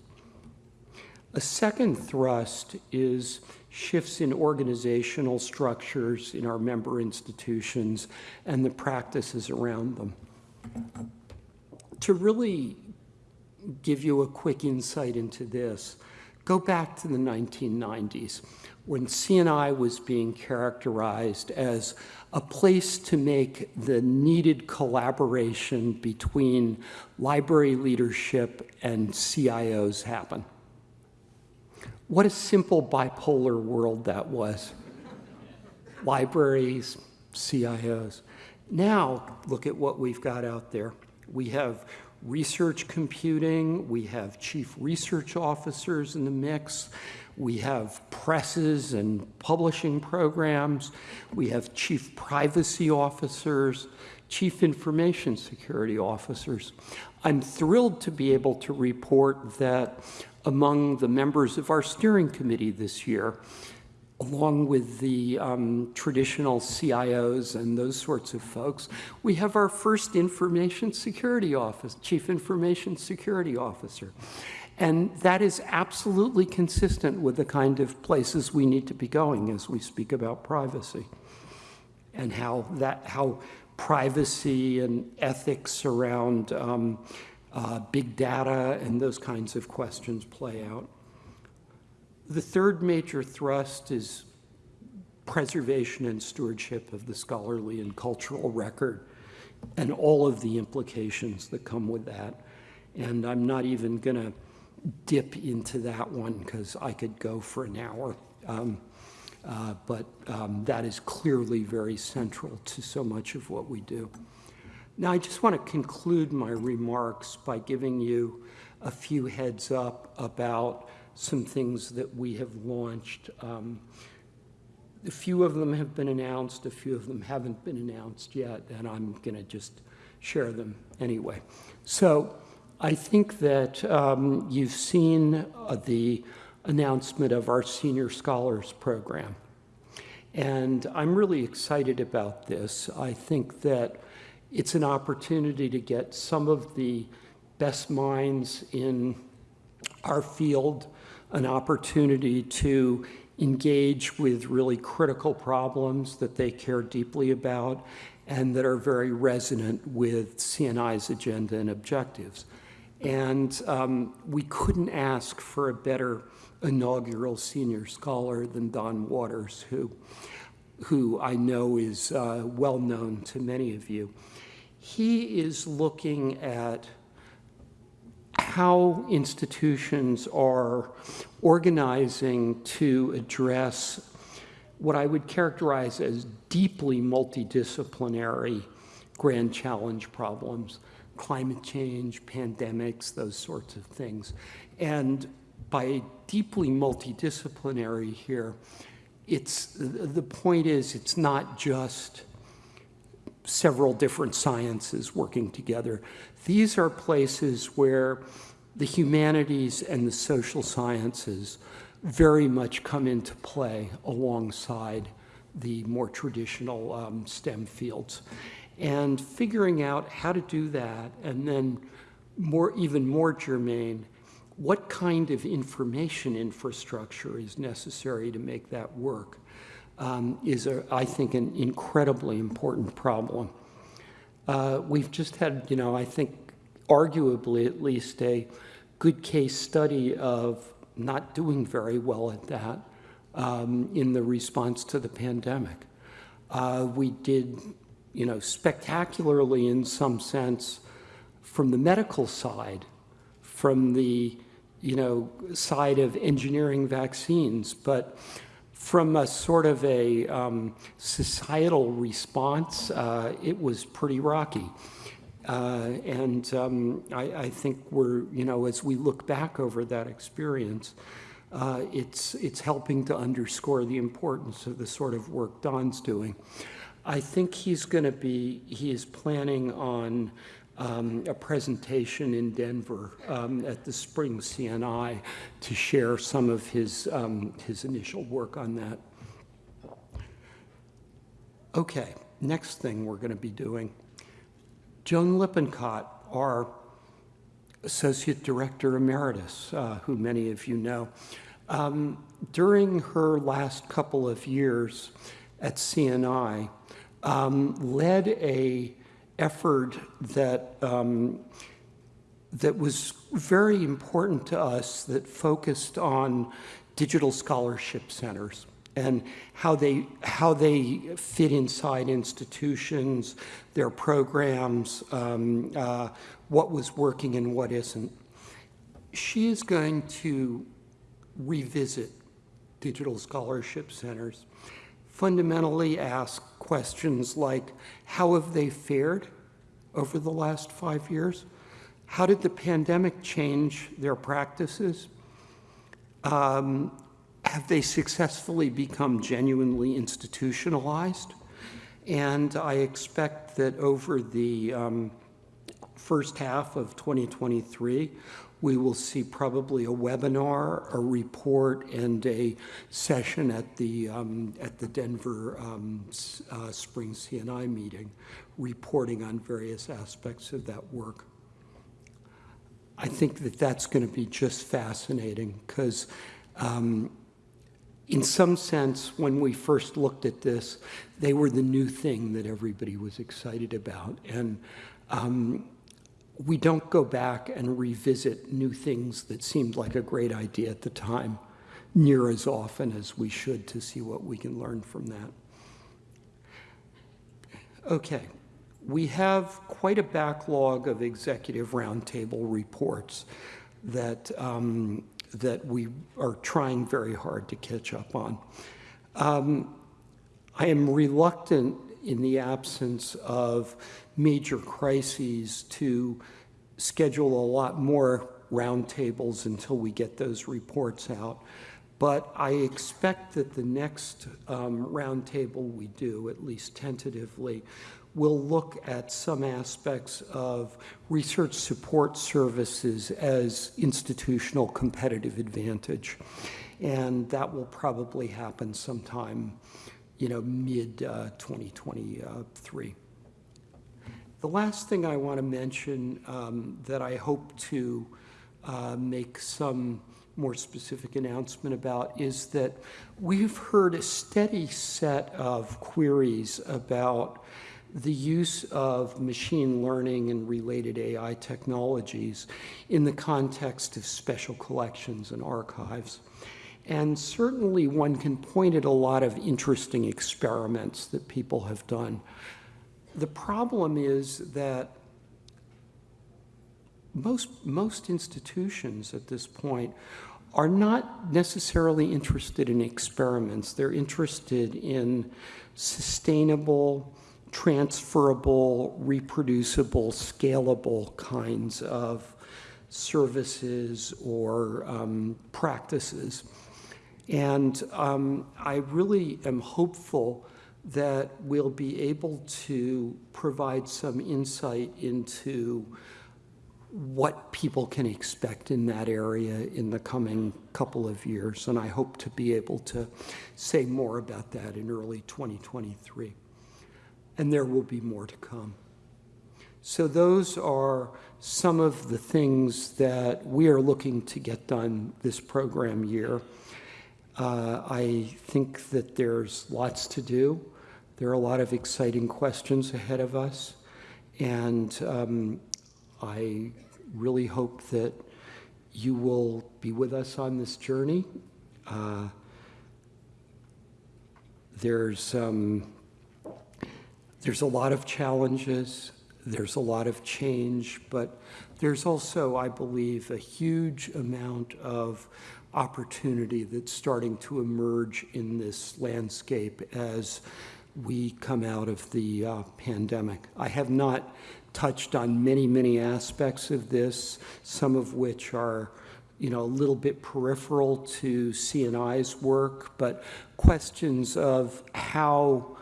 A second thrust is shifts in organizational structures in our member institutions and the practices around them. To really give you a quick insight into this, go back to the 1990s when CNI was being characterized as a place to make the needed collaboration between library leadership and CIOs happen. What a simple bipolar world that was. Libraries, CIOs. Now, look at what we've got out there. We have research computing, we have chief research officers in the mix, we have presses and publishing programs, we have chief privacy officers, chief information security officers. I'm thrilled to be able to report that among the members of our steering committee this year, along with the um, traditional CIOs and those sorts of folks, we have our first information security office, chief information security officer. And that is absolutely consistent with the kind of places we need to be going as we speak about privacy and how that, how privacy and ethics around um, uh, big data and those kinds of questions play out. The third major thrust is preservation and stewardship of the scholarly and cultural record and all of the implications that come with that. And I'm not even going to dip into that one because I could go for an hour. Um, uh, but um, that is clearly very central to so much of what we do. Now, I just want to conclude my remarks by giving you a few heads up about some things that we have launched. Um, a few of them have been announced, a few of them haven't been announced yet, and I'm going to just share them anyway. So I think that um, you've seen uh, the announcement of our Senior Scholars Program. And I'm really excited about this. I think that it's an opportunity to get some of the best minds in our field an opportunity to engage with really critical problems that they care deeply about and that are very resonant with CNI's agenda and objectives. And um, we couldn't ask for a better inaugural senior scholar than Don Waters, who, who I know is uh, well known to many of you. He is looking at how institutions are organizing to address what I would characterize as deeply multidisciplinary grand challenge problems, climate change, pandemics, those sorts of things. And by deeply multidisciplinary here, it's, the point is it's not just several different sciences working together. These are places where the humanities and the social sciences very much come into play alongside the more traditional um, STEM fields. And figuring out how to do that, and then more, even more germane, what kind of information infrastructure is necessary to make that work um, is, a, I think, an incredibly important problem. Uh, we've just had, you know, I think, arguably at least a good case study of not doing very well at that um, in the response to the pandemic. Uh, we did, you know, spectacularly in some sense from the medical side, from the, you know, side of engineering vaccines, but from a sort of a um, societal response, uh, it was pretty rocky. Uh, and um, I, I, think we're, you know, as we look back over that experience, uh, it's, it's helping to underscore the importance of the sort of work Don's doing. I think he's going to be, he is planning on um, a presentation in Denver um, at the Spring CNI to share some of his, um, his initial work on that. Okay, next thing we're going to be doing. Joan Lippincott, our Associate Director Emeritus, uh, who many of you know, um, during her last couple of years at CNI, um, led a effort that, um, that was very important to us that focused on digital scholarship centers and how they, how they fit inside institutions, their programs, um, uh, what was working and what isn't. She is going to revisit digital scholarship centers, fundamentally ask questions like, how have they fared over the last five years? How did the pandemic change their practices? Um, have they successfully become genuinely institutionalized? And I expect that over the um, first half of 2023, we will see probably a webinar, a report, and a session at the, um, at the Denver um, uh, Spring CNI meeting, reporting on various aspects of that work. I think that that's going to be just fascinating because um, in some sense, when we first looked at this, they were the new thing that everybody was excited about. And um, we don't go back and revisit new things that seemed like a great idea at the time near as often as we should to see what we can learn from that. Okay, we have quite a backlog of executive roundtable reports that, um, that we are trying very hard to catch up on. Um, I am reluctant in the absence of major crises to schedule a lot more roundtables until we get those reports out. But I expect that the next um, roundtable we do, at least tentatively, will look at some aspects of research support services as institutional competitive advantage. And that will probably happen sometime you know, mid uh, 2023. The last thing I want to mention um, that I hope to uh, make some more specific announcement about is that we've heard a steady set of queries about the use of machine learning and related AI technologies in the context of special collections and archives. And certainly one can point at a lot of interesting experiments that people have done. The problem is that most, most institutions at this point are not necessarily interested in experiments. They're interested in sustainable, transferable, reproducible, scalable kinds of services or um, practices. And um, I really am hopeful that we'll be able to provide some insight into what people can expect in that area in the coming couple of years. And I hope to be able to say more about that in early 2023. And there will be more to come. So those are some of the things that we are looking to get done this program year. Uh, I think that there's lots to do. There are a lot of exciting questions ahead of us. And um, I really hope that you will be with us on this journey. Uh, there's, um, there's a lot of challenges, there's a lot of change, but there's also, I believe, a huge amount of opportunity that's starting to emerge in this landscape as we come out of the uh, pandemic. I have not touched on many, many aspects of this, some of which are you know, a little bit peripheral to CNI's work, but questions of how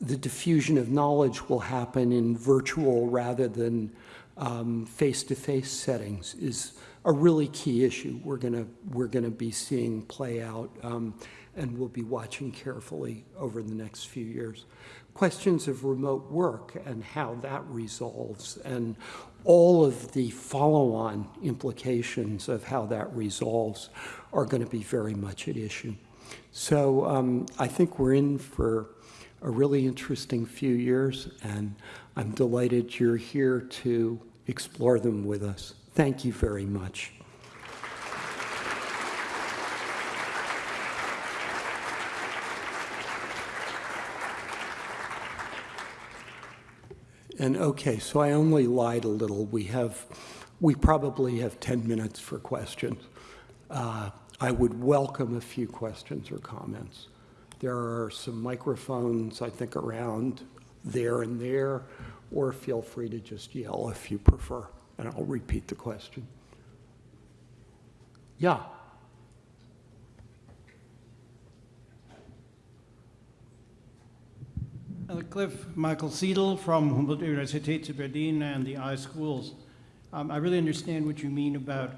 the diffusion of knowledge will happen in virtual rather than um, face-to-face -face settings is a really key issue we're gonna, we're gonna be seeing play out um, and we'll be watching carefully over the next few years. Questions of remote work and how that resolves and all of the follow-on implications of how that resolves are going to be very much at issue. So um, I think we're in for a really interesting few years, and I'm delighted you're here to explore them with us. Thank you very much. And okay, so I only lied a little. We have, we probably have 10 minutes for questions. Uh, I would welcome a few questions or comments. There are some microphones, I think, around there and there, or feel free to just yell if you prefer, and I'll repeat the question. Yeah. Cliff Michael Seadle from Humboldt Universität Berlin and the iSchools. Um, I really understand what you mean about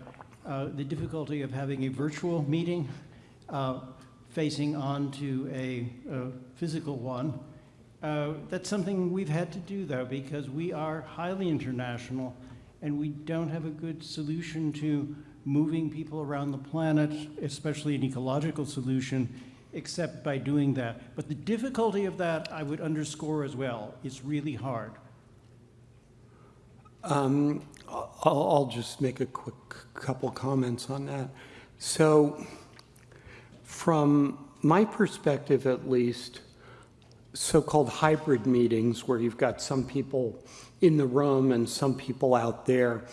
uh, the difficulty of having a virtual meeting uh, facing on to a, a physical one. Uh, that's something we've had to do though because we are highly international and we don't have a good solution to moving people around the planet, especially an ecological solution, except by doing that. But the difficulty of that, I would underscore as well, is really hard. Um, I'll, I'll, just make a quick couple comments on that. So from my perspective, at least, so-called hybrid meetings where you've got some people in the room and some people out there,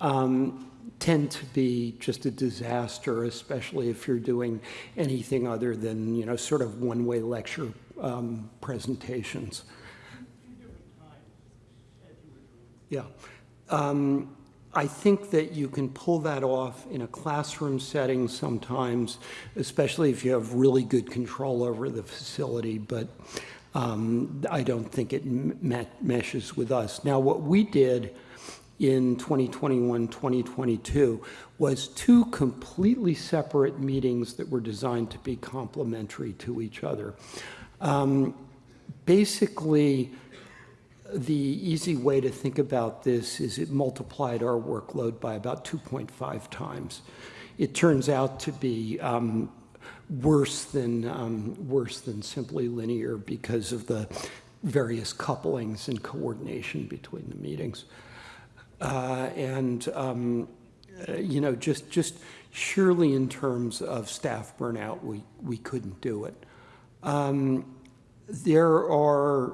um, tend to be just a disaster, especially if you're doing anything other than, you know, sort of one-way lecture um, presentations. Yeah. Um, I think that you can pull that off in a classroom setting sometimes, especially if you have really good control over the facility, but um, I don't think it meshes with us. Now, what we did in 2021, 2022 was two completely separate meetings that were designed to be complementary to each other. Um, basically, the easy way to think about this is it multiplied our workload by about 2.5 times. It turns out to be um, worse than um, worse than simply linear because of the various couplings and coordination between the meetings. Uh, And, um, uh, you know, just, just surely in terms of staff burnout, we, we couldn't do it. Um, There are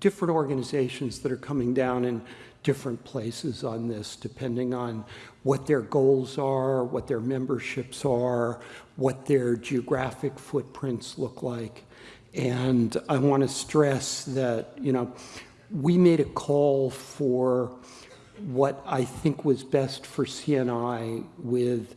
different organizations that are coming down in different places on this, depending on what their goals are, what their memberships are, what their geographic footprints look like. And I want to stress that, you know, we made a call for what I think was best for CNI with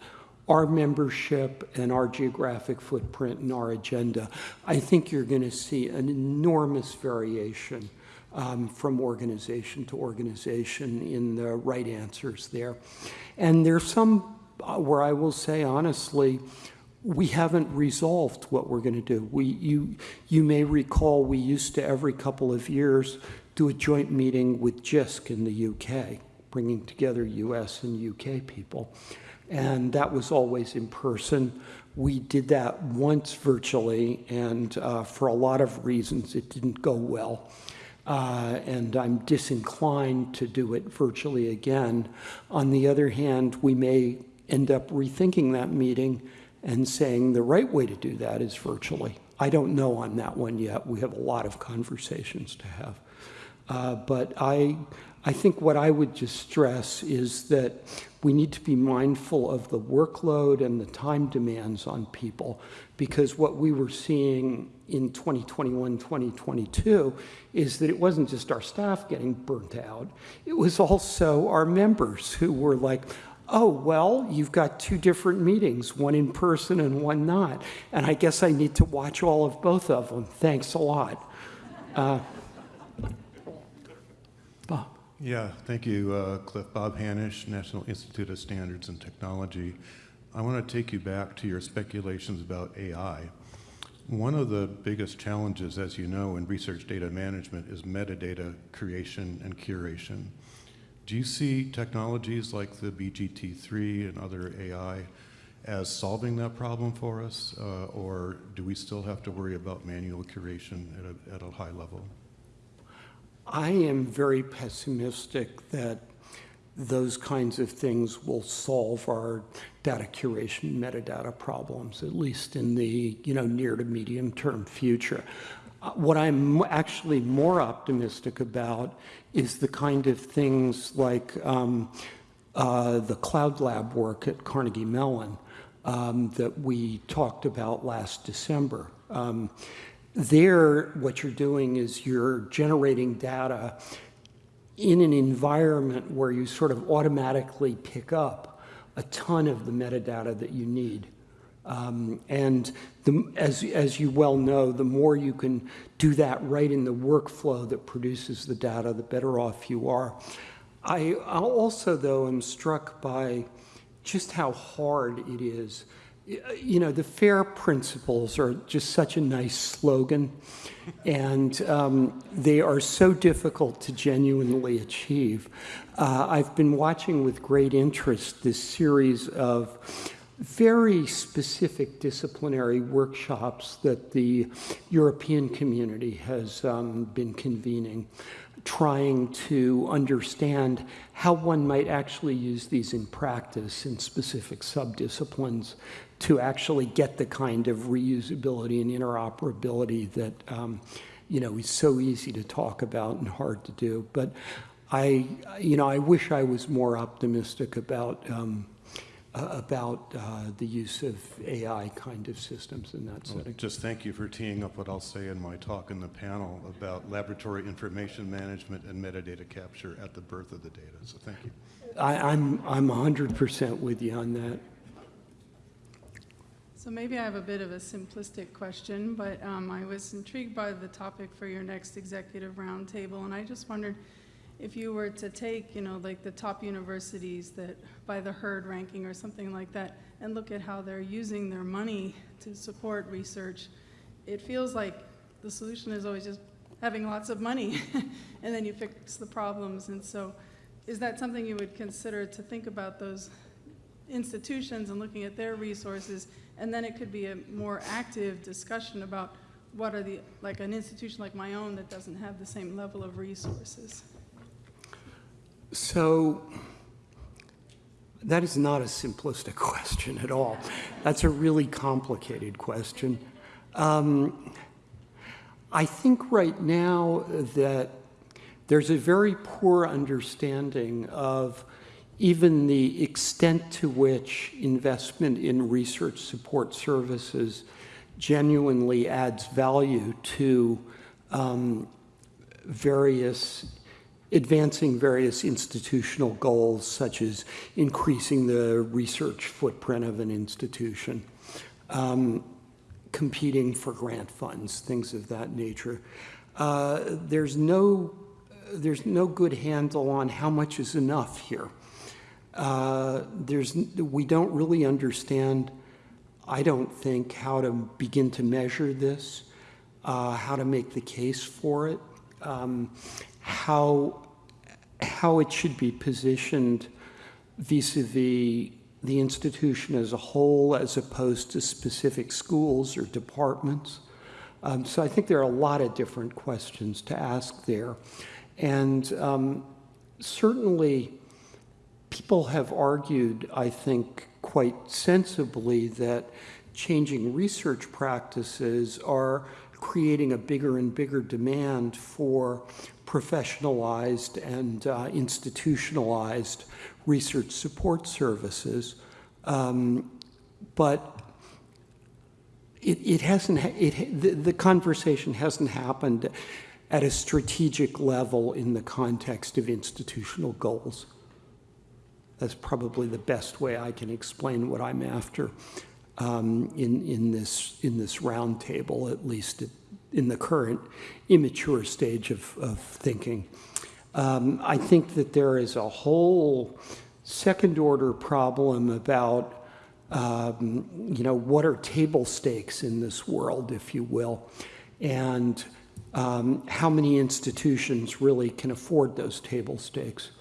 our membership and our geographic footprint and our agenda. I think you're going to see an enormous variation um, from organization to organization in the right answers there. And there's some uh, where I will say honestly, we haven't resolved what we're going to do. We, you, you may recall we used to every couple of years do a joint meeting with JISC in the UK, bringing together US and UK people. And that was always in person. We did that once virtually, and uh, for a lot of reasons, it didn't go well. Uh, and I'm disinclined to do it virtually again. On the other hand, we may end up rethinking that meeting and saying the right way to do that is virtually. I don't know on that one yet. We have a lot of conversations to have. Uh, but I, I think what I would just stress is that we need to be mindful of the workload and the time demands on people because what we were seeing in 2021, 2022 is that it wasn't just our staff getting burnt out, it was also our members who were like, oh, well, you've got two different meetings, one in person and one not. And I guess I need to watch all of both of them. Thanks a lot. Uh, Bob. Yeah, thank you, uh, Cliff. Bob Hanisch, National Institute of Standards and Technology. I want to take you back to your speculations about AI. One of the biggest challenges, as you know, in research data management is metadata creation and curation. Do you see technologies like the GPT-3 and other AI as solving that problem for us, uh, or do we still have to worry about manual curation at a, at a high level? I am very pessimistic that those kinds of things will solve our data curation metadata problems, at least in the you know near to medium term future. Uh, what I'm actually more optimistic about is the kind of things like um, uh, the Cloud Lab work at Carnegie Mellon um, that we talked about last December. Um, there, what you're doing is you're generating data in an environment where you sort of automatically pick up a ton of the metadata that you need. Um, and the, as, as you well know, the more you can do that right in the workflow that produces the data, the better off you are. I also, though, am struck by just how hard it is you know, the FAIR principles are just such a nice slogan, and um, they are so difficult to genuinely achieve. Uh, I've been watching with great interest this series of very specific disciplinary workshops that the European community has um, been convening trying to understand how one might actually use these in practice in specific subdisciplines to actually get the kind of reusability and interoperability that um, you know is so easy to talk about and hard to do. But I, you know, I wish I was more optimistic about um, uh, about uh, the use of AI kind of systems in that well, setting. Just thank you for teeing up what I'll say in my talk in the panel about laboratory information management and metadata capture at the birth of the data. So thank you. I, I'm I'm 100% with you on that. So maybe I have a bit of a simplistic question, but um, I was intrigued by the topic for your next executive roundtable, and I just wondered if you were to take, you know, like the top universities that by the HERD ranking or something like that, and look at how they're using their money to support research, it feels like the solution is always just having lots of money, and then you fix the problems. And so, is that something you would consider to think about those institutions and looking at their resources and then it could be a more active discussion about what are the, like an institution like my own that doesn't have the same level of resources? So that is not a simplistic question at all. That's a really complicated question. Um, I think right now that there's a very poor understanding of even the extent to which investment in research support services genuinely adds value to um, various advancing various institutional goals such as increasing the research footprint of an institution, um, competing for grant funds, things of that nature. Uh, there's no there's no good handle on how much is enough here. Uh, there's we don't really understand. I don't think how to begin to measure this, uh, how to make the case for it. Um, how, how it should be positioned vis-a-vis the institution as a whole as opposed to specific schools or departments. Um, so I think there are a lot of different questions to ask there. And um, certainly people have argued, I think, quite sensibly that changing research practices are creating a bigger and bigger demand for professionalized and uh, institutionalized research support services. Um, but it, it hasn't, it, the, the conversation hasn't happened at a strategic level in the context of institutional goals. That's probably the best way I can explain what I'm after um, in, in, this, in this roundtable, at least in the current immature stage of, of thinking. Um, I think that there is a whole second order problem about, um, you know, what are table stakes in this world, if you will, and um, how many institutions really can afford those table stakes.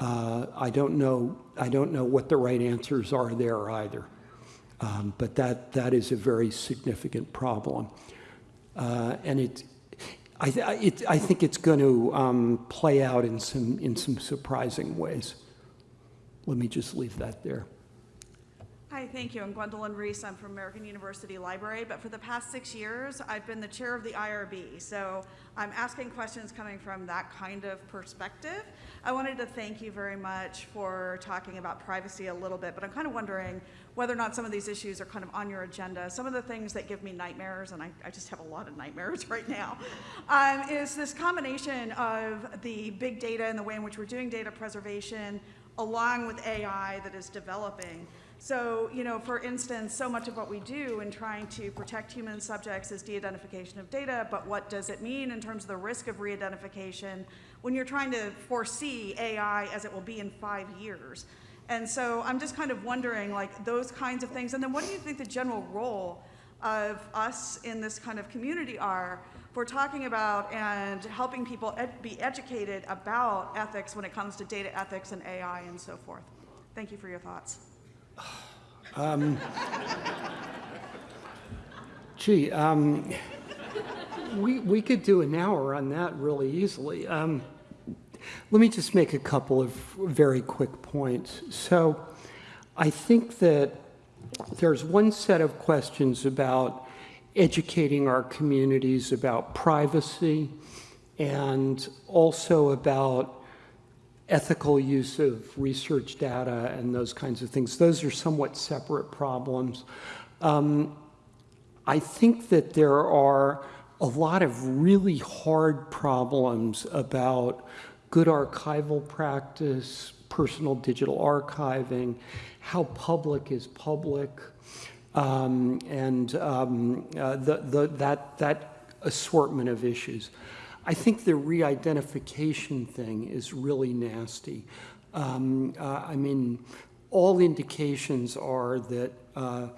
Uh, I don't know. I don't know what the right answers are there either. Um, but that, that is a very significant problem. Uh, and it, I, it, I think it's going to um, play out in some, in some surprising ways. Let me just leave that there. Hi, thank you. I'm Gwendolyn Reece. I'm from American University Library, but for the past six years, I've been the chair of the IRB. So I'm asking questions coming from that kind of perspective. I wanted to thank you very much for talking about privacy a little bit, but I'm kind of wondering whether or not some of these issues are kind of on your agenda. Some of the things that give me nightmares, and I, I just have a lot of nightmares right now, um, is this combination of the big data and the way in which we're doing data preservation along with AI that is developing. So, you know, for instance, so much of what we do in trying to protect human subjects is de-identification of data, but what does it mean in terms of the risk of re-identification when you're trying to foresee AI as it will be in five years? And so I'm just kind of wondering, like, those kinds of things. And then what do you think the general role of us in this kind of community are for talking about and helping people ed be educated about ethics when it comes to data ethics and AI and so forth? Thank you for your thoughts. Um, gee, um, we, we could do an hour on that really easily. Um, let me just make a couple of very quick points. So I think that there's one set of questions about educating our communities about privacy and also about ethical use of research data and those kinds of things. Those are somewhat separate problems. Um, I think that there are a lot of really hard problems about good archival practice, personal digital archiving, how public is public, um, and um, uh, the, the, that, that assortment of issues. I think the re-identification thing is really nasty. Um, uh, I mean, all indications are that uh,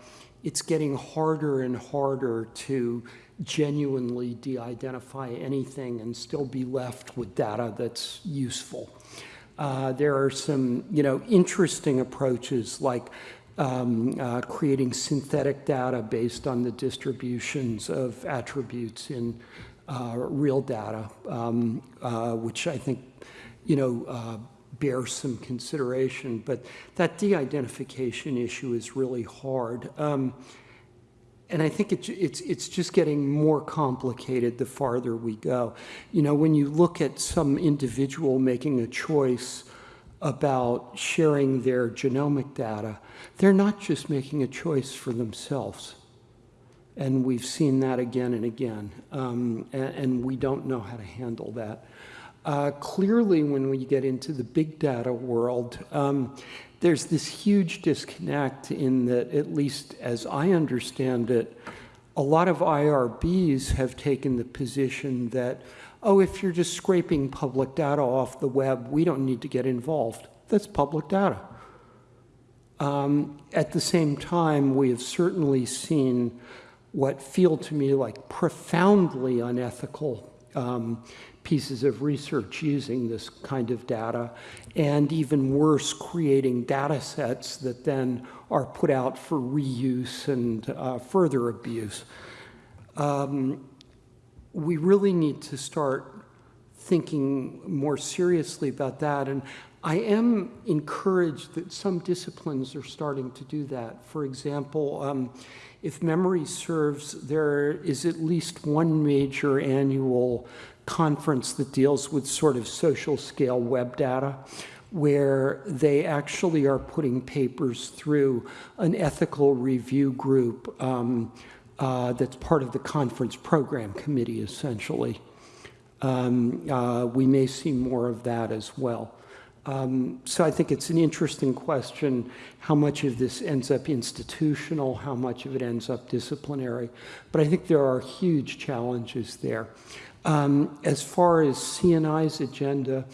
it's getting harder and harder to genuinely de-identify anything and still be left with data that's useful. Uh, there are some, you know, interesting approaches like um, uh, creating synthetic data based on the distributions of attributes in real data, um, uh, which I think, you know, uh, bears some consideration. But that de-identification issue is really hard. Um, and I think it, it's, it's just getting more complicated the farther we go. You know, when you look at some individual making a choice about sharing their genomic data, they're not just making a choice for themselves. And we've seen that again and again, um, and, and, we don't know how to handle that. Uh, clearly, when we get into the big data world, um, there's this huge disconnect in that, at least as I understand it, a lot of IRBs have taken the position that, oh, if you're just scraping public data off the web, we don't need to get involved. That's public data. Um, at the same time, we have certainly seen what feel to me like profoundly unethical um, pieces of research using this kind of data, and even worse, creating data sets that then are put out for reuse and uh, further abuse. Um, we really need to start thinking more seriously about that. And I am encouraged that some disciplines are starting to do that. For example, um, if memory serves, there is at least one major annual conference that deals with sort of social scale web data where they actually are putting papers through an ethical review group um, uh, that's part of the conference program committee, essentially. Um, uh, we may see more of that as well. Um, so I think it's an interesting question, how much of this ends up institutional, how much of it ends up disciplinary. But I think there are huge challenges there. Um, as far as CNI's agenda,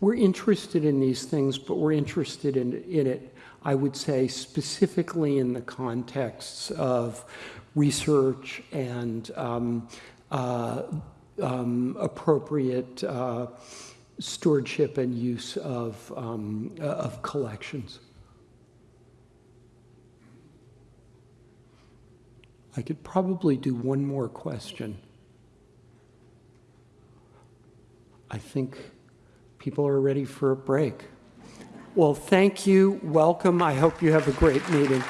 we're interested in these things, but we're interested in, in it, I would say, specifically in the contexts of research and um, uh, um, appropriate uh, stewardship and use of, um, uh, of collections. I could probably do one more question. I think people are ready for a break. Well, thank you. Welcome. I hope you have a great meeting.